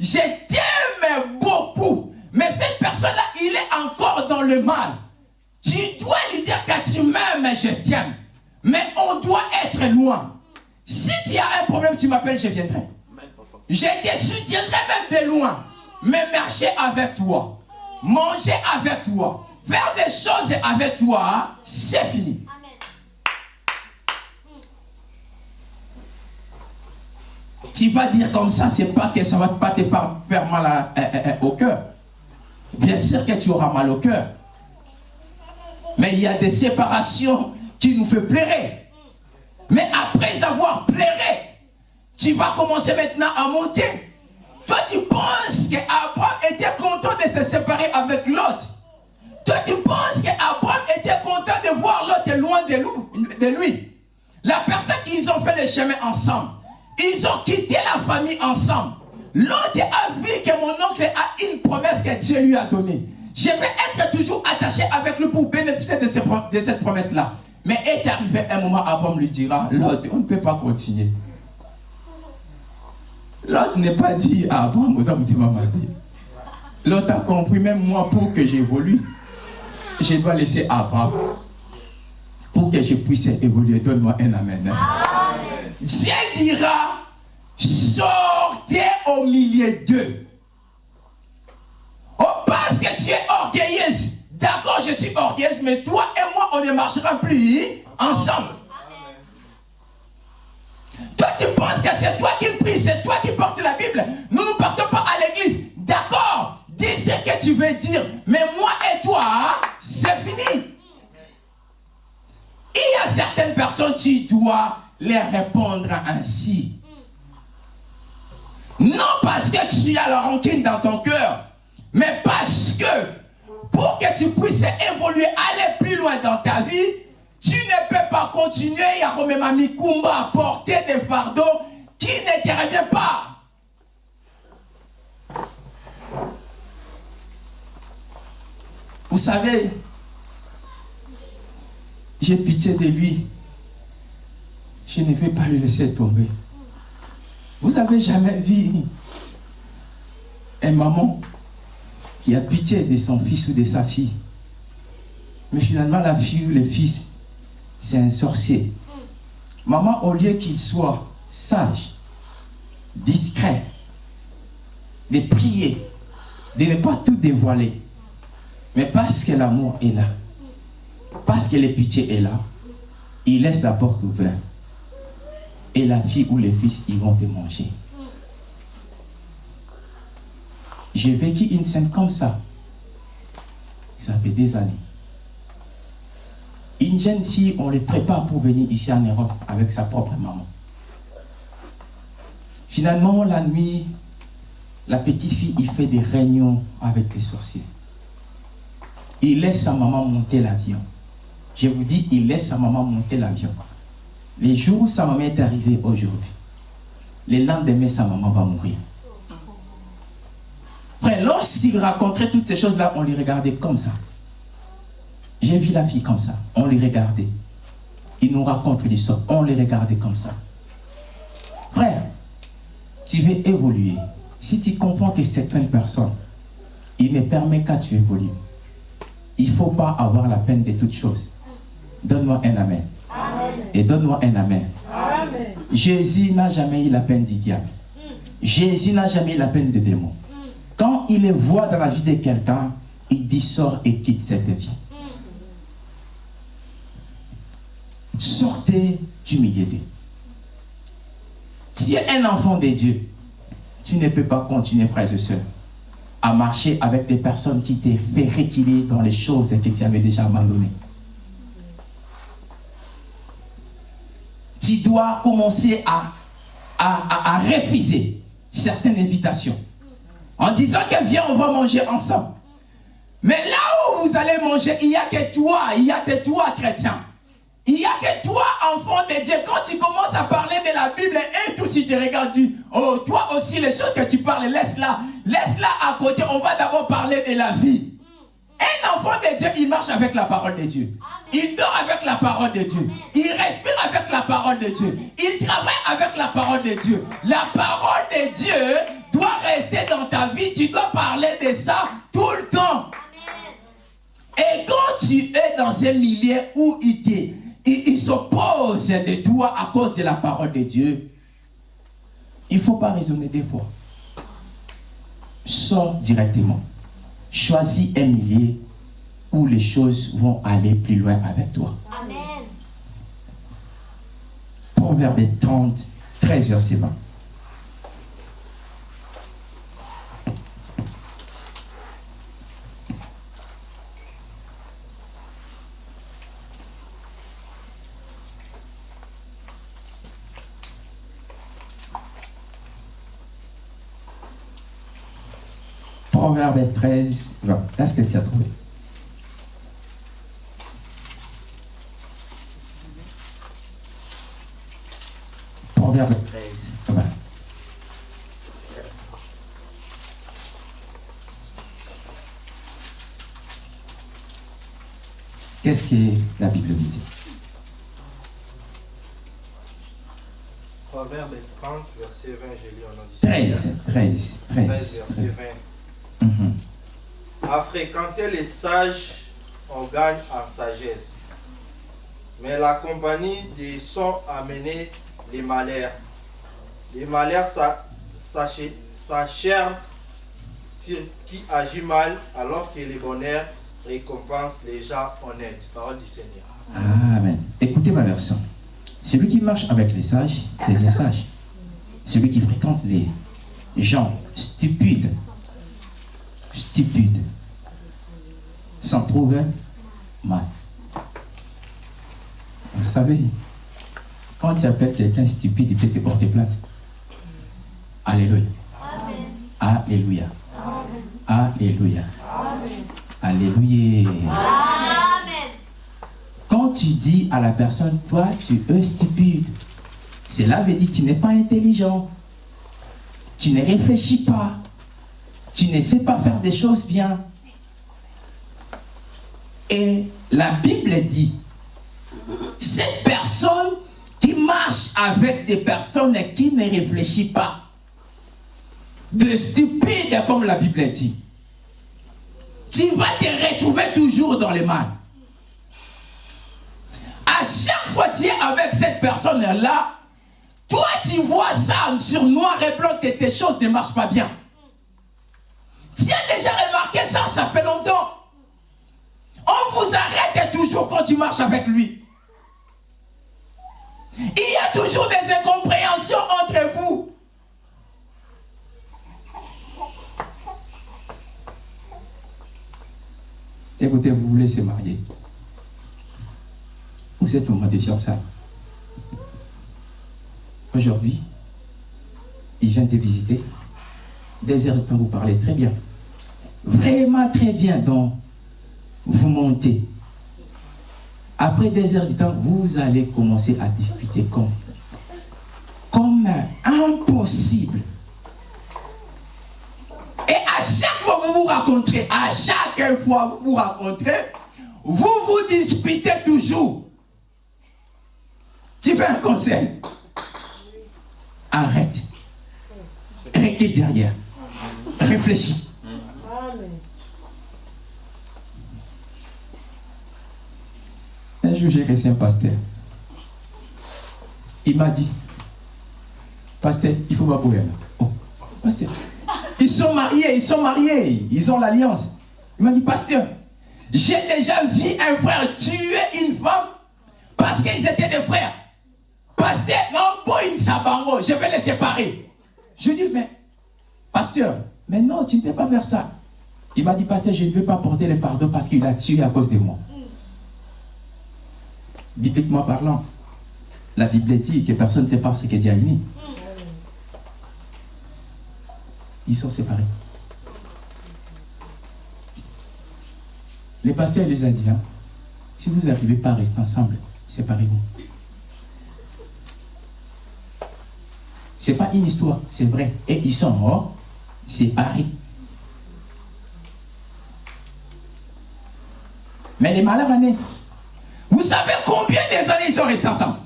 je t'aime beaucoup, mais cette personne-là, il est encore dans le mal. Tu dois lui dire que tu m'aimes, je t'aime. Mais on doit être loin. Si tu as un problème, tu m'appelles, je viendrai. Je te soutiendrai même de loin. Mais marcher avec toi, manger avec toi, faire des choses avec toi, c'est fini. Tu vas dire comme ça, c'est pas que ça va pas te faire, mal au cœur. Bien sûr que tu auras mal au cœur. Mais il y a des séparations qui nous font pleurer. Mais après avoir pleuré, tu vas commencer maintenant à monter. Toi, tu penses qu'Abraham était content de se séparer avec l'autre. Toi, tu penses qu'Abraham était content de voir l'autre loin de lui. La personne qu'ils ont fait le chemin ensemble. Ils ont quitté la famille ensemble. L'autre a vu que mon oncle a une promesse que Dieu lui a donnée. Je vais être toujours attaché avec lui pour bénéficier de, cette promesse-là. Mais est arrivé un moment, Abraham lui dira, l'autre, on ne peut pas continuer. L'autre n'est pas dit à Abraham, vous avez. L'autre a compris, même moi, pour que j'évolue, je dois laisser Abraham. Pour que je puisse évoluer, donne-moi un amen. hein. Dieu dira, sortez au milieu d'eux. Oh, parce que tu es orgueilleuse. D'accord, je suis orgueilleuse, mais toi et moi, on ne marchera plus ensemble. Toi, tu penses que c'est toi qui pries, c'est toi qui portes la Bible. Nous ne partons pas à l'église. D'accord, dis ce que tu veux dire. Mais moi et toi, c'est fini. Il y a certaines personnes, tu dois les répondre ainsi. Non parce que tu as la rancune dans ton cœur, mais parce que pour que tu puisses évoluer, aller plus loin dans ta vie, tu ne peux pas continuer à à porter des fardeaux qui ne te reviennent pas. Vous savez, j'ai pitié de lui. Je ne vais pas le laisser tomber. Vous avez jamais vu un maman qui a pitié de son fils ou de sa fille. Mais finalement, la fille ou le fils, c'est un sorcier. Maman, au lieu qu'il soit sage, discret, de prier, de ne pas tout dévoiler, mais parce que l'amour est là, parce que la pitié est là, il laisse la porte ouverte. Et la fille ou les fils, ils vont te manger. J'ai vécu une scène comme ça. Ça fait des années. Une jeune fille, on les prépare pour venir ici en Europe avec sa propre maman. Finalement, la nuit, la petite fille, il fait des réunions avec les sorciers. Il laisse sa maman monter l'avion. Je vous dis, il laisse sa maman monter l'avion. Les jours où sa maman est arrivée aujourd'hui, le lendemain, sa maman va mourir. Frère, lorsqu'il racontait toutes ces choses-là, on les regardait comme ça. J'ai vu la fille comme ça. On les regardait. Il nous raconte l'histoire. On les regardait comme ça. Frère, tu veux évoluer. Si tu comprends que certaines personnes, il ne permet qu'à tu évolues. Il ne faut pas avoir la peine de toutes choses. Donne-moi un amen. Et donne-moi un amen. Jésus n'a jamais eu la peine du diable. Jésus n'a jamais eu la peine des démons. Quand il les voit dans la vie de quelqu'un, il dit sort et quitte cette vie. Sortez du milieu d'eux. Tu es un enfant de Dieu. Tu ne peux pas continuer, frères et sœurs, à marcher avec des personnes qui t'ont fait reculer dans les choses que tu avais déjà abandonnées. Tu dois commencer à, à, à- refuser certaines invitations en disant que viens, on va manger ensemble. Mais là où vous allez manger, il n'y a que toi, il n'y a que toi, chrétien. Il n'y a que toi, enfant de Dieu. Quand tu commences à parler de la Bible, et tout si tu regardes, dis, oh, toi aussi, les choses que tu parles, laisse-la. Laisse-la à côté. On va d'abord parler de la vie. Un enfant de Dieu, il marche avec la parole de Dieu. Il dort avec la parole de Dieu. Il respire avec la parole de Dieu. Il travaille avec la parole de Dieu. La parole de Dieu doit rester dans ta vie. Tu dois parler de ça tout le temps. Et quand tu es dans un milieu où il, il s'oppose de toi à cause de la parole de Dieu, il ne faut pas raisonner des fois. Sors directement. Choisis un milieu où les choses vont aller plus loin avec toi. Amen. Proverbe 30, 13, verset 20. Proverbe 13, 20. Est-ce que tu as trouvé Proverbe 13, 20. Qu'est-ce que la Bible dit Proverbe 30, verset 20, j'ai lu en audition. 13, 13, 13, 13. verset 20. Mhm. À fréquenter les sages, on gagne en sagesse. Mais la compagnie des sont amenés les malheurs. Les malheurs s'acharnent sur qui agit mal, alors que les bonheurs récompensent les gens honnêtes. Parole du Seigneur. Amen. Écoutez ma version. Celui qui marche avec les sages, c'est les sages. Celui qui fréquente les gens stupides, stupides, s'en trouve mal. Vous savez, quand tu appelles quelqu'un stupide, il peut te porter plainte. Alléluia. Alléluia. Alléluia. Alléluia. Amen. Quand tu dis à la personne, toi, tu es stupide, cela veut dire que tu n'es pas intelligent. Tu ne réfléchis pas. Tu ne sais pas faire des choses bien. Et la Bible dit, cette personne qui marche avec des personnes qui ne réfléchissent pas, de stupides comme la Bible dit, tu vas te retrouver toujours dans les mal. À chaque fois que tu es avec cette personne-là, toi tu vois ça sur noir et blanc que tes choses ne marchent pas bien. Tu as déjà remarqué ça, ça fait longtemps. On vous arrête toujours quand tu marches avec lui. Il y a toujours des incompréhensions entre vous. Écoutez, vous voulez se marier. Vous êtes au mois de fiançailles. Aujourd'hui, il vient te visiter. Des heures de temps, vous parlez très bien. Vraiment très bien. Donc, vous montez. Après des heures de temps, vous allez commencer à discuter comme, comme impossible. Et à chaque fois que vous vous rencontrez, à chaque fois que vous vous rencontrez, vous vous disputez toujours. Tu fais un conseil. Arrête. Recule derrière. Réfléchis. J'ai reçu un pasteur. Il m'a dit, pasteur, il faut pas là. Oh, pasteur. Ils sont mariés, ils sont mariés, ils ont l'alliance. Il m'a dit, pasteur, j'ai déjà vu un frère tuer une femme parce qu'ils étaient des frères. Pasteur, non, sabango, je vais les séparer. Je dis, mais, pasteur, mais non, tu ne peux pas faire ça. Il m'a dit, pasteur, je ne veux pas porter les fardeaux parce qu'il a tué à cause de moi. Bibliquement parlant, la Bible dit que personne ne sait pas ce que Dieu a. Ils sont séparés. Les pasteurs les a dit, si vous n'arrivez pas à rester ensemble, séparez-vous. Ce n'est pas une histoire, c'est vrai. Et ils sont morts, séparés. Mais les malheurs années, vous savez combien des années ils sont restés ensemble?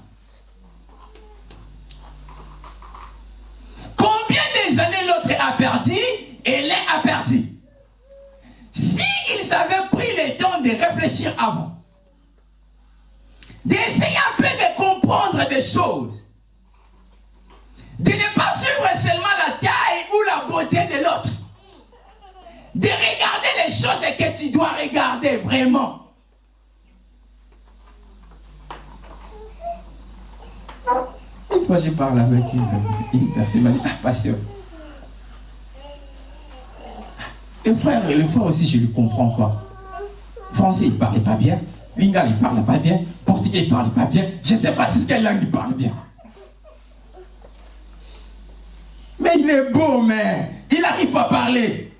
Combien des années l'autre a perdu et l'un a perdu S'ils avaient pris le temps de réfléchir avant, d'essayer un peu de comprendre des choses, de ne pas suivre seulement la taille ou la beauté de l'autre, de regarder les choses que tu dois regarder vraiment. Une fois, je parle avec une, personne, m'a dit, ah, pasteur, le frère, le frère aussi, je lui comprends quoi. Français, il ne parlait pas bien. Lingal, il ne parlait pas bien. Portugais, il ne parlait pas bien. Je ne sais pas si quelle langue il parle bien. Mais il est beau, mais il n'arrive pas à parler.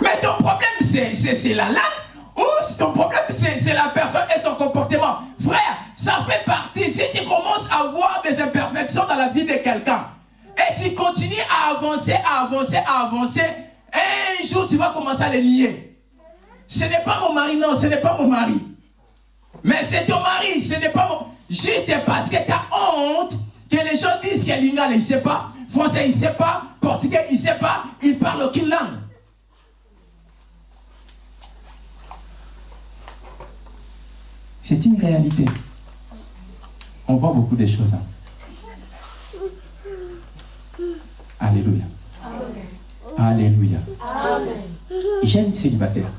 Mais ton problème, c'est la langue ou ton problème, c'est la personne et son comportement. la vie de quelqu'un. Et tu continues à avancer, à avancer, à avancer. Un jour, tu vas commencer à les nier. Ce n'est pas mon mari, non, ce n'est pas mon mari. Mais c'est ton mari, ce n'est pas mon... Juste parce que tu as honte que les gens disent que l'ingala, il ne sait pas. Français, il ne sait pas. Portugais, il ne sait pas. Il parle aucune langue. C'est une réalité. On voit beaucoup de choses. Hein. Alléluia. Alléluia. Jeune célibataire.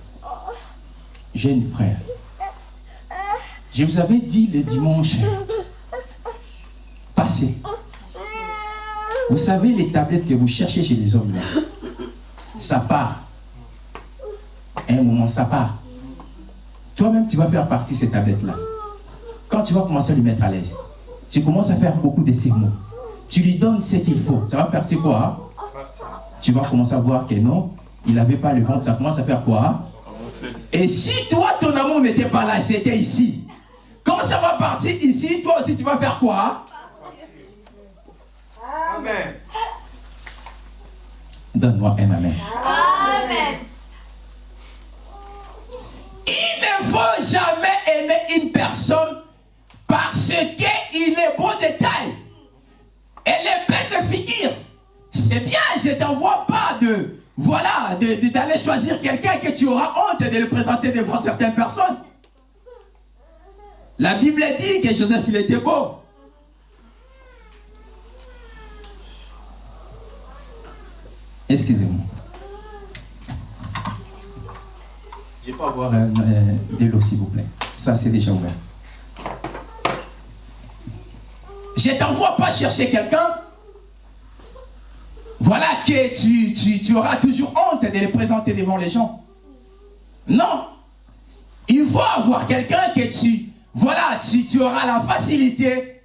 Jeune frère. Je vous avais dit le dimanche passé. Vous savez les tablettes que vous cherchez chez les hommes là? Ça part. À un moment, ça part. Toi-même, tu vas faire partie de ces tablettes-là. Quand tu vas commencer à lui mettre à l'aise, tu commences à faire beaucoup de sermons. Tu lui donnes ce qu'il faut. Ça va faire c'est quoi hein? Tu vas commencer à voir que non, il n'avait pas le ventre. Ça commence à faire quoi hein? Et si toi, ton amour n'était pas là, c'était ici. Quand ça va partir ici, toi aussi, tu vas faire quoi hein? Amen. Donne-moi un amen. Amen. Il ne faut jamais aimer une personne parce qu'il est beau de taille. Elle est belle de figure. C'est bien, je t'envoie pas de, voilà, d'aller choisir quelqu'un que tu auras honte de le présenter devant certaines personnes. La Bible dit que Joseph, il était beau. Excusez-moi. Je peux avoir euh, euh, de l'eau, s'il vous plaît. Ça, c'est déjà ouvert. Je t'envoie pas chercher quelqu'un. Voilà que tu, tu- tu auras toujours honte de le présenter devant les gens. Non. Il faut avoir quelqu'un que tu, voilà, tu, tu auras la facilité,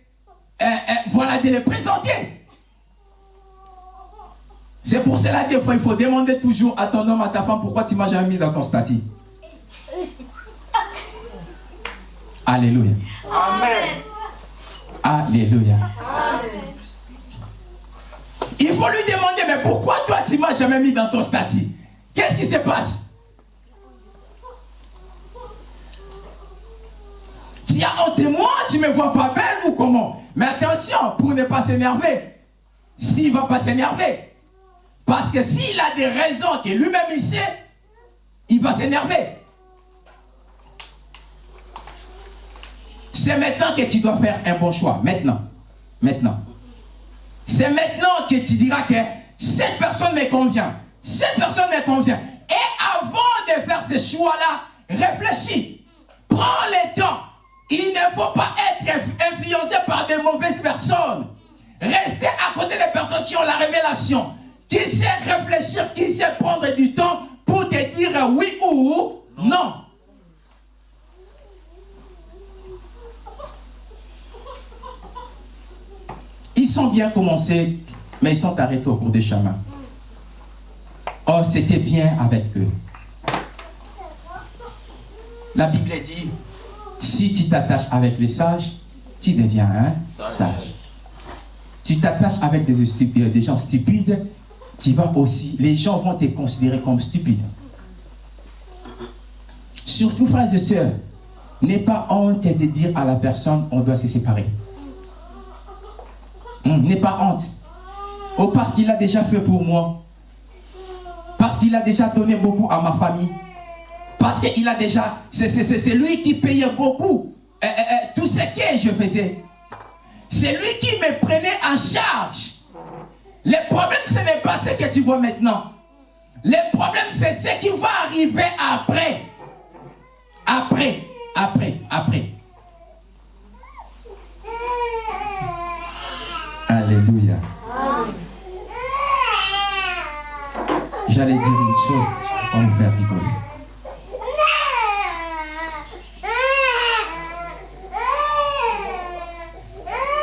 euh, euh, voilà, de le présenter. C'est pour cela des fois, il faut demander toujours à ton homme, à ta femme, pourquoi tu m'as jamais mis dans ton statut. [laughs] Alléluia. Amen. Alléluia. Il faut lui demander, mais pourquoi toi tu m'as jamais mis dans ton statut? Qu'est-ce qui se passe? Tu as honte de moi, tu me vois pas belle ou comment? Mais attention, pour ne pas s'énerver. S'il va pas s'énerver. Parce que s'il a des raisons que lui-même il sait, il va s'énerver. C'est maintenant que tu dois faire un bon choix. Maintenant. Maintenant. C'est maintenant que tu diras que cette personne me convient. Cette personne me convient. Et avant de faire ce choix-là, réfléchis. Prends le temps. Il ne faut pas être inf- influencé par de mauvaises personnes. Restez à côté des personnes qui ont la révélation, qui sait réfléchir, qui sait prendre du temps pour te dire oui ou non. Ils sont bien commencés, mais ils sont arrêtés au cours des chemins. Oh, c'était bien avec eux. La Bible dit, si tu t'attaches avec les sages, tu deviens un sage. Tu t'attaches avec des, stupides, des gens stupides, tu vas aussi, les gens vont te considérer comme stupide. Surtout, frères et sœurs, n'aie pas honte de dire à la personne, on doit se séparer. Hum, N'aie pas honte. Oh, parce qu'il a déjà fait pour moi. Parce qu'il a déjà donné beaucoup à ma famille. Parce qu'il a déjà... C'est lui qui payait beaucoup. euh, euh, euh, tout ce que je faisais. C'est lui qui me prenait en charge. Le problème, ce n'est pas ce que tu vois maintenant. Le problème, c'est ce qui va arriver. Après, après, après. Alléluia. J'allais dire une chose, on vous faire rigoler.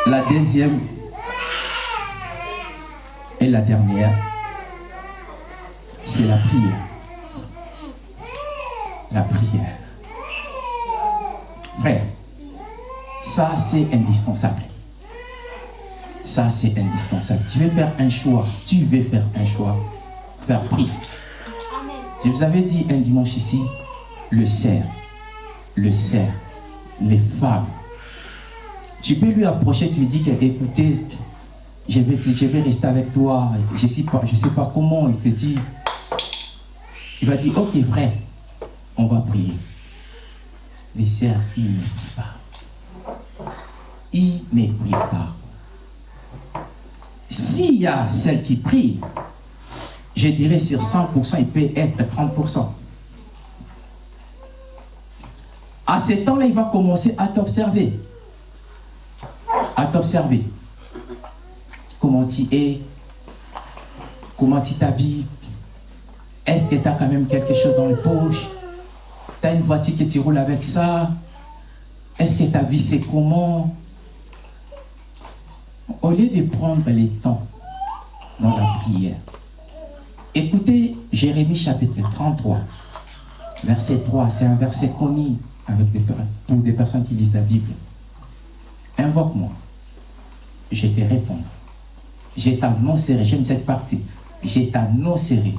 La deuxième et la dernière, c'est la prière. La prière. Frère, ça c'est indispensable. Ça c'est indispensable. Tu veux faire un choix, tu veux faire un choix, faire. Amen. Je vous avais dit un dimanche ici, le cerf, le cerf, les femmes. Tu peux lui approcher, tu lui dis que, écoutez, je vais, je vais rester avec toi, je ne sais, pas- sais pas comment, il te dit. Il va dire, ok frère, on va prier. les sœurs, ils ne prient pas. Ils ne prient pas. S'il y a celle qui prie, je dirais sur 100%, il peut être 30%. À ce temps-là, il va commencer à t'observer. À t'observer. Comment tu es, comment tu t'habilles, est-ce que tu as quand même quelque chose dans les poches Tu as une voiture que tu roules avec ça? Est-ce que ta vie c'est comment? Au lieu de prendre les temps dans la prière, écoutez Jérémie chapitre 33, verset 3, c'est un verset connu avec pour des personnes qui lisent la Bible. Invoque-moi, je te répondrai. Je t'annoncerai, j'aime cette partie, je t'annoncerai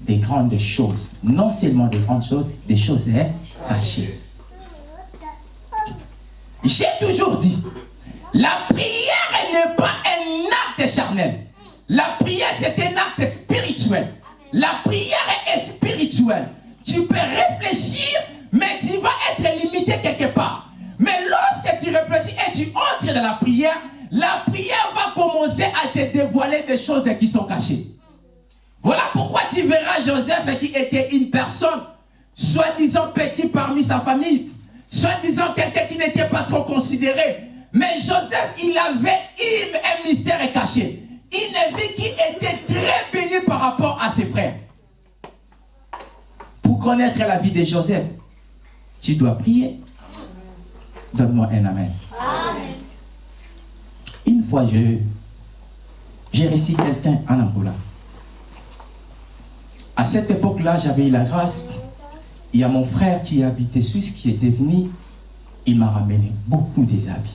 des grandes choses. Non seulement des grandes choses, des choses cachées. J'ai toujours dit, la prière n'est pas un acte charnel. La prière, c'est un acte spirituel. La prière est spirituelle. Tu peux réfléchir, mais tu vas être limité quelque part. Mais lorsque tu réfléchis et tu entres dans la prière, la prière va commencer à te dévoiler des choses qui sont cachées. Voilà pourquoi tu verras Joseph qui était une personne, soi-disant petit parmi sa famille, soi-disant quelqu'un qui n'était pas trop considéré. Mais Joseph, il avait une, un mystère caché. Une vie qui était très bénie par rapport à ses frères. Pour connaître la vie de Joseph, tu dois prier. Donne-moi un amen. amen. Une fois, j'ai reçu quelqu'un en Angola. À cette époque-là, j'avais eu la grâce. Il y a mon frère qui habitait Suisse, qui était venu. Il m'a ramené beaucoup des habits.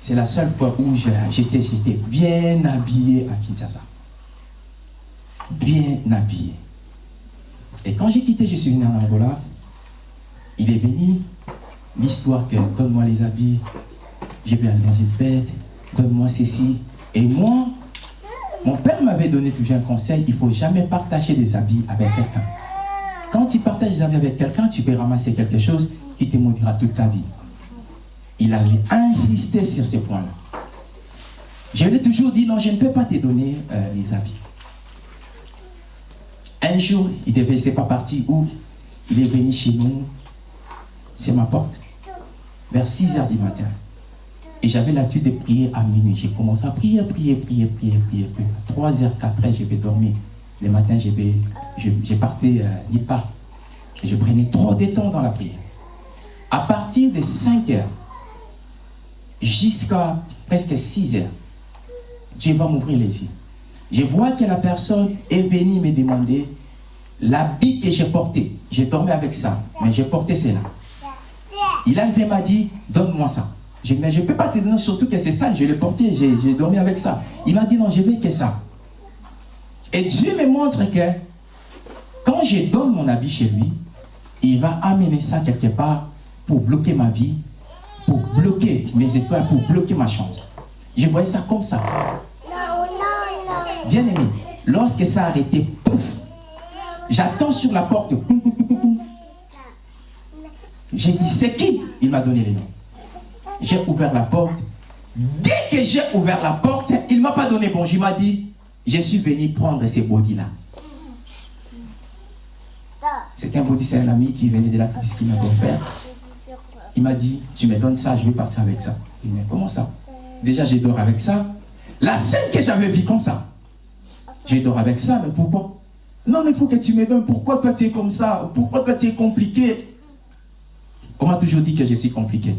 C'est la seule fois où j'étais bien habillé à Kinshasa. Bien habillé. Et quand j'ai quitté, je suis venu en Angola. Il est venu. L'histoire que donne-moi les habits, je vais aller dans une fête, donne-moi ceci. Et moi, mon père m'avait donné toujours un conseil, il ne faut jamais partager des habits avec quelqu'un. Quand tu partages des habits avec quelqu'un, tu peux ramasser quelque chose qui te maudira toute ta vie. Il avait insisté sur ces points-là. Je lui ai toujours dit, non, je ne peux pas te donner euh, les habits. Un jour, il devait, c'est pas parti où? Il est venu chez nous, c'est ma porte, vers 6 heures du matin. Et j'avais l'habitude de prier à minuit. J'ai commencé à prier, prier, prier, prier, prier. prier. 3 heures, 4 heures, je vais dormir. Le matin, je, vais, je, partais euh, pas. Et je prenais trop de temps dans la prière. À partir de 5 heures, jusqu'à presque 6 heures, Dieu va m'ouvrir les yeux. Je vois que la personne est venue me demander l'habit que j'ai porté. J'ai dormi avec ça, mais j'ai porté cela. Il a m'a dit, donne-moi ça. Je mais je ne peux pas te donner, surtout que c'est ça, je l'ai porté, j'ai dormi avec ça. Il m'a dit, non, je veux que ça. Et Dieu me montre que quand je donne mon habit chez lui, il va amener ça quelque part pour bloquer ma vie, pour bloquer mes étoiles, pour bloquer ma chance. Je voyais ça comme ça. Bien aimé, lorsque ça a arrêté, pouf, j'attends sur la porte. J'ai dit, c'est qui? Il m'a donné les noms j'ai ouvert la porte. Dès que j'ai ouvert la porte, il ne m'a pas donné bonjour. Il m'a dit, je suis venu prendre ces body-là. C'est un body, c'est un ami qui venait de la ce qu'il m'a offert. Il m'a dit, tu me donnes ça, je vais partir avec ça. Il m'a dit, comment ça? Déjà, j'ai dors avec ça. La scène que j'avais vue comme ça. J'ai dors avec ça, mais pourquoi? Non, il faut que tu me donnes. Pourquoi toi tu es comme ça? Pourquoi toi tu es compliqué? On m'a toujours dit que je suis compliqué.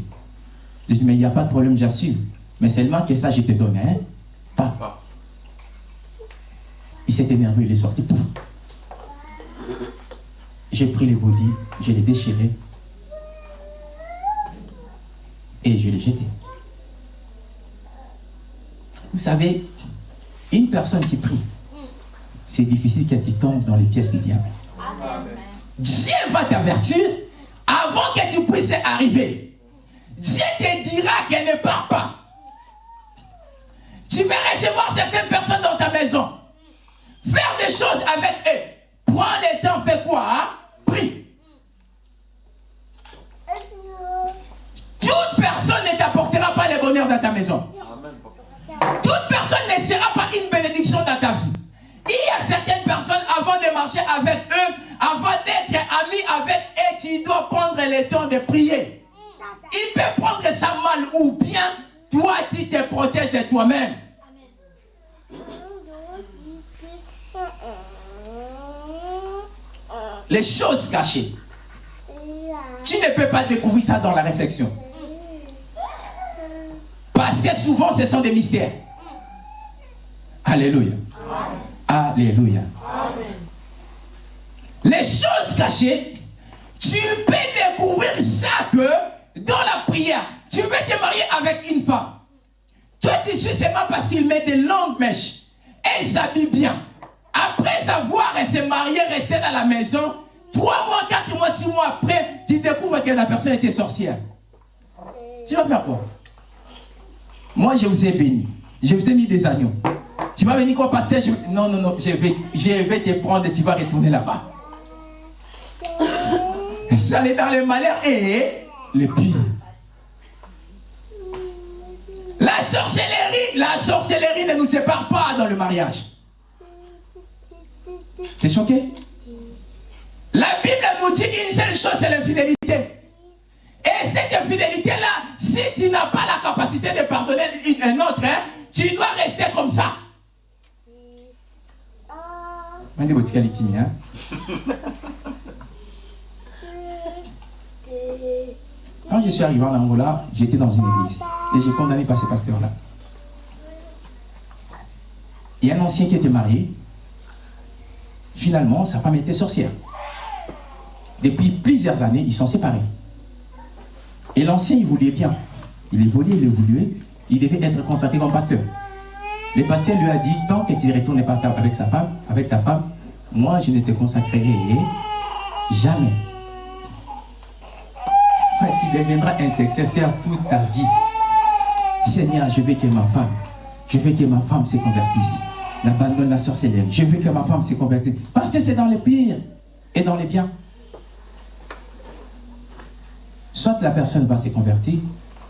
Je dis, mais il n'y a pas de problème, j'assume. Mais seulement que ça, je te donne, hein Pas. Il s'est énervé, il est sorti. J'ai pris les body, je les déchiré. Et je les jeté. Vous savez, une personne qui prie, c'est difficile qu'elle tombe dans les pièces du diable. Dieu va t'avertir avant que tu puisses arriver. Dieu te dira qu'elle ne part pas. Tu vas recevoir certaines personnes dans ta maison. Faire des choses avec eux. Prends le temps, fais quoi hein? Prie. Bonheur dans ta maison. Toute personne ne sera pas une bénédiction dans ta vie. Il y a certaines personnes, avant de marcher avec eux, avant d'être ami avec eux, tu dois prendre le temps de prier. Il peut prendre ça mal ou bien, toi, tu te protèges toi-même. Les choses cachées. Tu ne peux pas découvrir ça dans la réflexion. Parce que souvent, ce sont des mystères. Alléluia. Alléluia. Les choses cachées, tu peux découvrir ça que dans la prière, tu veux te marier avec une femme. Toi, tu suis seulement parce qu'il met des longues mèches. Elle s'habille bien. Après avoir se marier, rester dans la maison, trois mois, quatre mois, six mois après, tu découvres que la personne était sorcière. Tu vas faire quoi? Moi, je vous ai béni. Je vous ai mis des agneaux. Tu vas venir quoi, pasteur? Non, non, non, je vais, je vais te prendre et tu vas retourner là-bas. Ça est dans le malheur et le pire. La sorcellerie, la sorcellerie ne nous sépare pas dans le mariage. T'es choqué? La Bible nous dit une seule chose, c'est l'infidélité. Et cette infidélité-là, si tu n'as pas la capacité de pardonner un autre, hein, tu dois rester comme ça. Hein? Quand je suis arrivé en Angola, j'étais dans une église et j'ai condamné par ces pasteurs-là. Il y a un ancien qui était marié. Finalement, sa femme était sorcière. Depuis plusieurs années, ils sont séparés. Et l'ancien, il voulait bien. Il évoluait, il évoluait. Il devait être consacré comme pasteur. Le pasteur lui a dit, tant que tu ne retournes pas avec sa femme, avec ta femme, moi je ne te consacrerai jamais tu deviendras intercesseur toute ta vie. Seigneur, je veux que ma femme, je veux que ma femme se convertisse. N'abandonne la sorcellerie. Je veux que ma femme se convertisse. Parce que c'est dans les pires et dans les biens. Soit la personne va se convertir,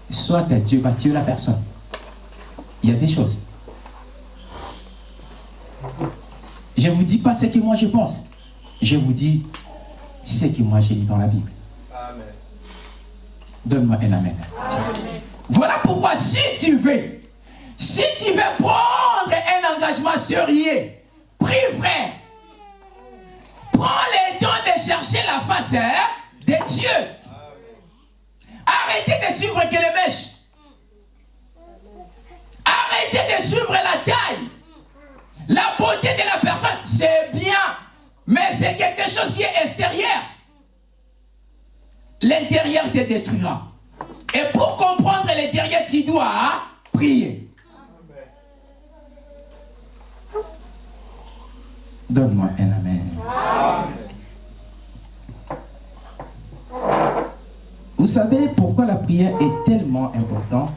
soit Dieu va tuer la personne. Il y a des choses. Je ne vous dis pas ce que moi je pense. Je vous dis ce que moi j'ai lu dans la Bible. Donne-moi un amen. Voilà pourquoi si tu veux, si tu veux prendre un engagement sérieux, prie vrai, prends le temps de chercher la face hein, de Dieu. Arrêtez de suivre que les mèches. Arrêtez de suivre la taille. La beauté de la personne, c'est bien, mais c'est quelque chose qui est extérieur l'intérieur te détruira. Et pour comprendre l'intérieur, tu dois prier. Donne-moi un amen. Vous savez pourquoi la prière est tellement importante?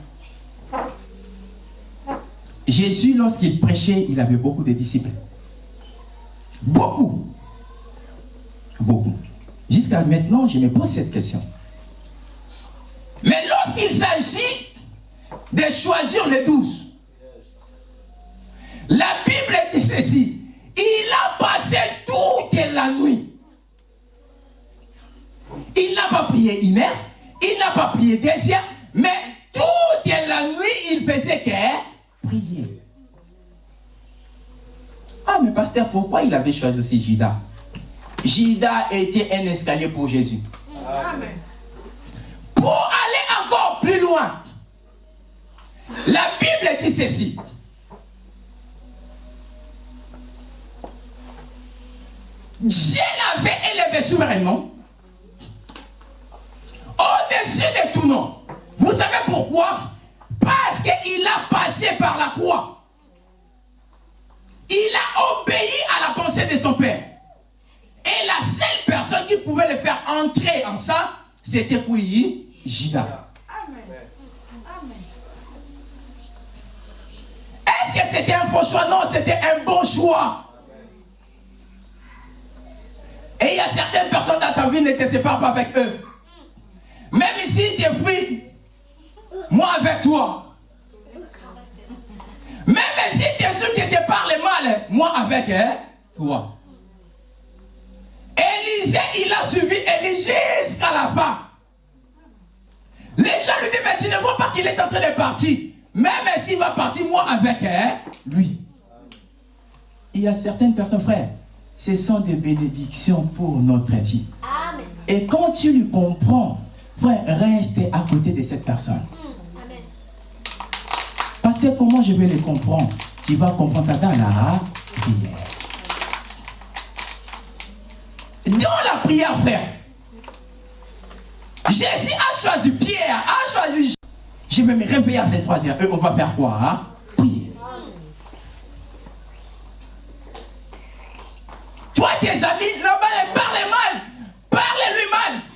Jésus, lorsqu'il prêchait, il avait beaucoup de disciples. Beaucoup. Beaucoup. Jusqu'à maintenant, je me pose cette question. Mais lorsqu'il s'agit de choisir les douze, la Bible dit ceci. Il a passé toute la nuit. Il n'a pas prié une heure, il n'a pas prié deux heures, mais toute la nuit, il faisait que prier. Ah, mais pasteur, pourquoi il avait choisi aussi Judas? Judas était un escalier pour Jésus. Pour aller encore plus loin, la Bible dit ceci. Dieu l'avait élevé souverainement au-dessus de tout nom. Vous savez pourquoi? Parce qu'il a passé par la croix. Il a obéi à la pensée de son Père. Et la seule personne qui pouvait le faire entrer en ça, c'était qui Jida. Est-ce que c'était un faux choix? Non, c'était un bon choix. Et il y a certaines personnes dans ta vie ne te séparent pas avec eux. Même ici, tu es. Moi avec toi. Même si tu es sûr que tu parles mal, moi avec hein, toi. Élisée, il a suivi Élie jusqu'à la fin. Les gens lui disent, mais tu ne vois pas qu'il est en train de partir. Même s'il va partir, moi avec hein, lui. Il y a certaines personnes, frères, ce sont des bénédictions pour notre vie. Et quand tu lui comprends, frère, reste à côté de cette personne. Hmm. Amen. Pasteur, comment je vais les comprendre? Tu vas comprendre ça dans la prière. Dans la prière, frère. Jésus a choisi Pierre, a choisi. Je vais me réveiller à 23h. Et on va faire quoi hein? Prier. Toi, tes amis, là-bas, ils parlent mal. Parlez-lui mal.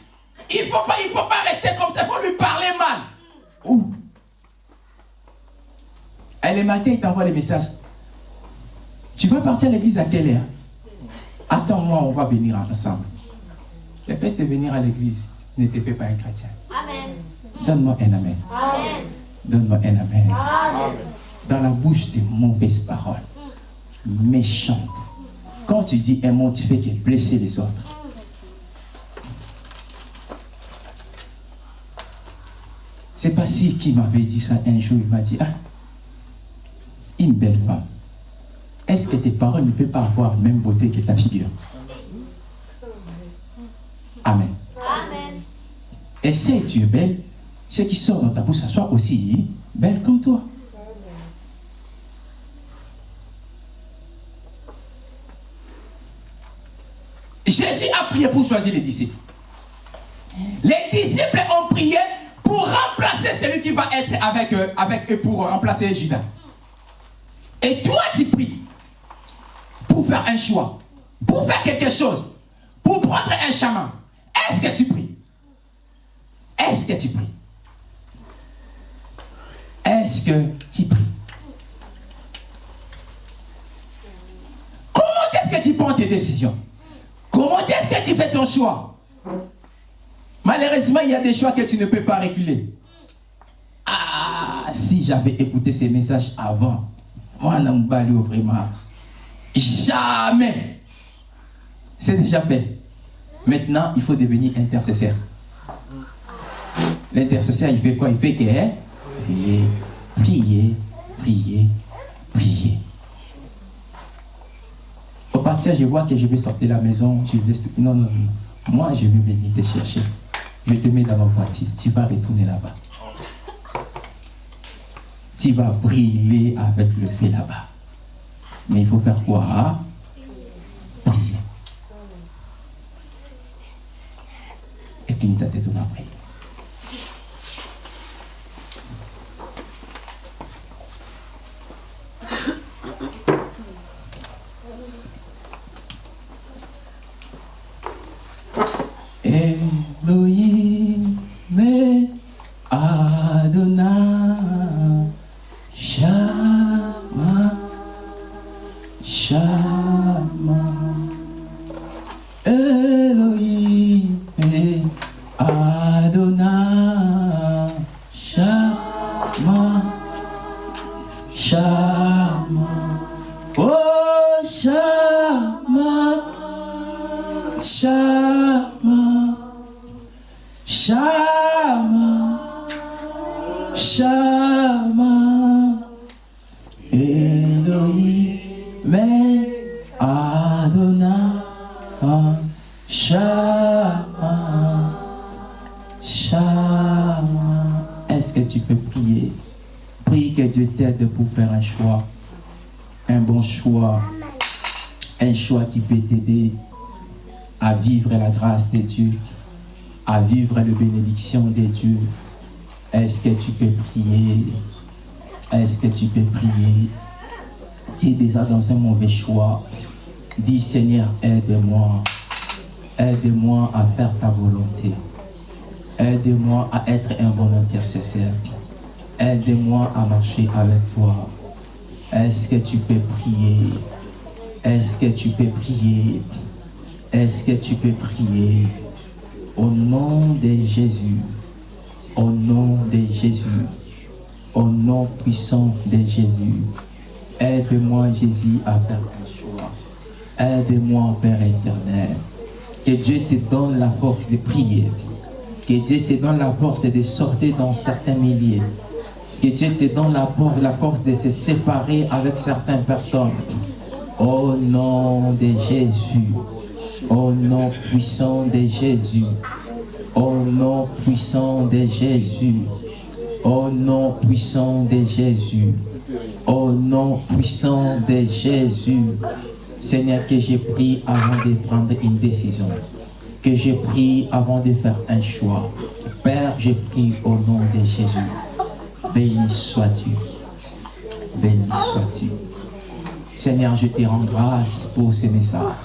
Il ne faut, pas, il faut pas rester comme ça, il faut lui parler mal. Ouh. Et le matin, il t'envoie les messages. Tu vas partir à l'église à quelle heure? Attends-moi, on va venir ensemble. Le fait de venir à l'église ne te fait pas un chrétien. Amen. Donne-moi un amen. Amen. Donne-moi un amen. Amen. Dans la bouche des mauvaises paroles, méchantes. Quand tu dis un mot, tu fais que blesser les autres. C'est pas si qui m'avait dit ça un jour. Il m'a dit, ah, une belle femme. Est-ce que tes paroles ne peuvent pas avoir la même beauté que ta figure? Amen. Amen. Et si tu es belle, ce qui sort dans ta bouche, ça soit aussi belle comme toi. Jésus a prié pour choisir les disciples. Les disciples ont prié pour remplacer celui qui va être avec eux, avec eux pour remplacer Judas. Et toi, tu pries pour faire un choix, pour faire quelque chose, pour prendre un chemin. Est-ce que tu pries? Est-ce que tu pries? Est-ce que tu pries? Comment est-ce que tu prends tes décisions? Comment est-ce que tu fais ton choix? Malheureusement, il y a des choix que tu ne peux pas reculer. Ah, si j'avais écouté ces messages avant, moi, Nambalio, vraiment, jamais. C'est déjà fait. Maintenant, il faut devenir intercesseur. L'intercesseur, il fait quoi? Il fait que hein? prier, prier, prier, prier. Au pasteur, je vois que je vais sortir de la maison. Je tout- Non, non, non. Moi, je vais venir te chercher. Je te mets dans ma voiture. Tu vas retourner là-bas. Tu vas briller avec le feu là-bas. Mais il faut faire quoi hein? Prier. Et puis, ta tête, on va prier. Elohim Adonai Est-ce que tu peux prier? Prie que Dieu t'aide pour faire un choix un bon choix un choix qui peut t'aider à vivre la grâce de Dieu à vivre la bénédiction de Dieu. Est-ce que tu peux prier? Est-ce que tu peux prier? Tu es déjà dans un mauvais choix. Dis Seigneur, aide-moi. Aide-moi à faire ta volonté. Aide-moi à être un bon intercesseur. Aide-moi à marcher avec toi. Est-ce que tu peux prier? Est-ce que tu peux prier? Est-ce que tu peux prier? Au nom de Jésus. Au nom de Jésus. Au nom puissant de Jésus. Aide-moi, Jésus, à faire un. Aide-moi, Père éternel. Que Dieu te donne la force de prier. Que Dieu te donne la force de sortir dans certains milliers. Que Dieu te donne la, la force de se séparer avec certaines personnes. Au nom de Jésus. Au nom puissant de Jésus. Au nom puissant de Jésus. Au nom puissant de Jésus. Au nom puissant de Jésus. Seigneur, que j'ai pris avant de prendre une décision. Que j'ai pris avant de faire un choix. Père, j'ai pris au nom de Jésus. Béni sois-tu. Béni sois-tu. Seigneur, je te rends grâce pour ce message.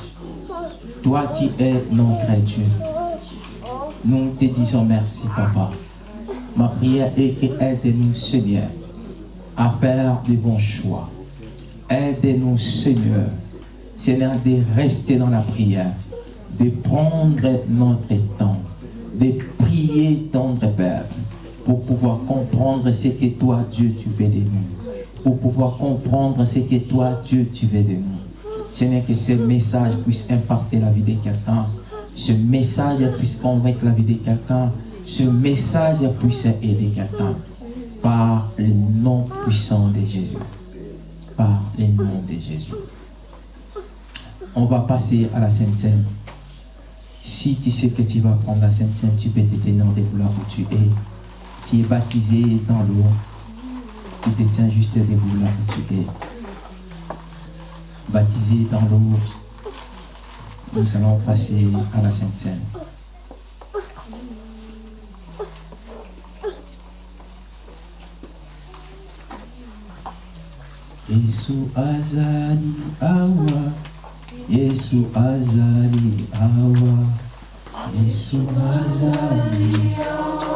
Toi qui es notre Dieu. Nous te disons merci, Papa. Ma prière est que aide-nous, Seigneur, à faire de bons choix. Aide-nous, Seigneur, Seigneur, de rester dans la prière, de prendre notre temps, de prier, tendre Père, pour pouvoir comprendre ce que toi, Dieu, tu veux de nous. Pour pouvoir comprendre ce que toi, Dieu, tu veux de nous. Seigneur, que ce message puisse impacter la vie de quelqu'un. Ce message puisse convaincre la vie de quelqu'un. Ce message puisse aider quelqu'un. Par le nom puissant de Jésus. Par le nom de Jésus. On va passer à la Sainte Seine. Si tu sais que tu vas prendre la Sainte Seine, tu peux te tenir des gloires où tu es. Tu es baptisé dans l'eau. Tu te tiens juste debout là où tu es. Baptisé dans l'eau. Nous allons passer à la Sainte Seine. Azali awa Yesu azali awa. Yesu azali Oh,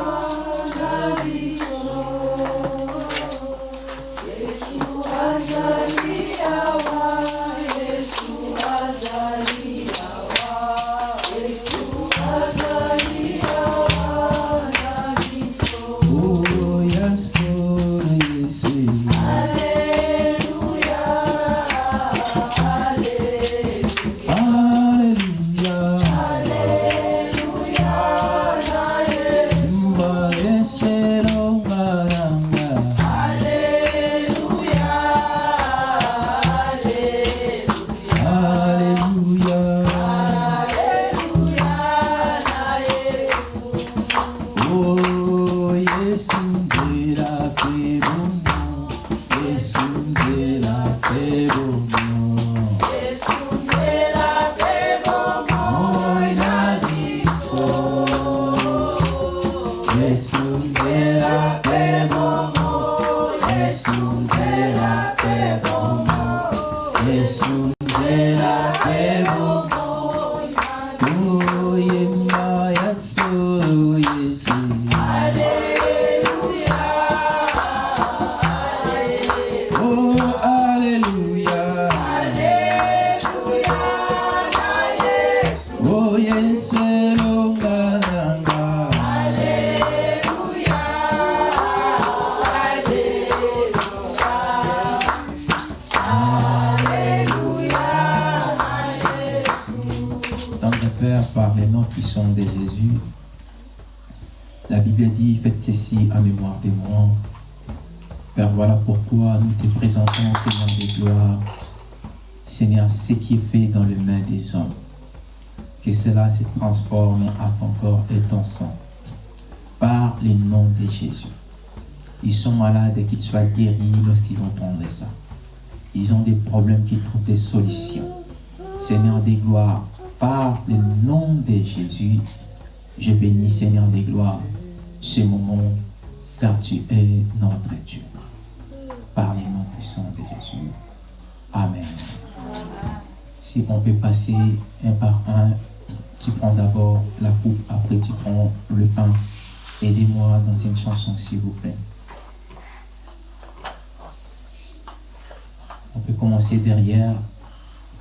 ceci en mémoire de moi. Père, voilà pourquoi nous te présentons, Seigneur de gloire, Seigneur, ce qui est fait dans les mains des hommes, que cela se transforme à ton corps et ton sang, par le nom de Jésus. Ils sont malades et qu'ils soient guéris lorsqu'ils vont prendre ça. Ils ont des problèmes, qu'ils trouvent des solutions. Seigneur des gloires, par le nom de Jésus, je bénis, Seigneur des gloires, ce moment, car tu es notre Dieu. Par le nom puissant de Jésus. Amen. Si on peut passer un par un, tu prends d'abord la coupe, après tu prends le pain. Aidez-moi dans une chanson, s'il vous plaît. On peut commencer derrière,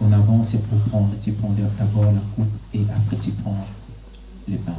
en avant, c'est pour prendre. Tu prends d'abord la coupe et après tu prends le pain.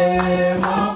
Hare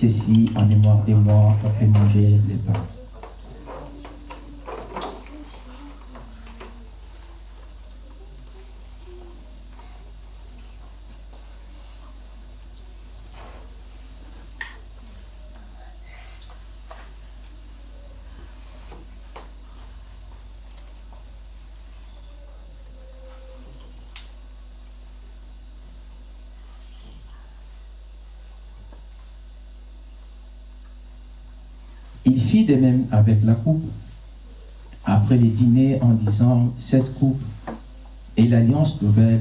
ceci en mémoire de moi, on manger les pains. Il fit de même avec la coupe après le dîner en disant cette coupe est l'alliance nouvelle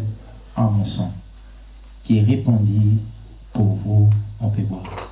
en mon sang qui répondit pour vous on peut boire.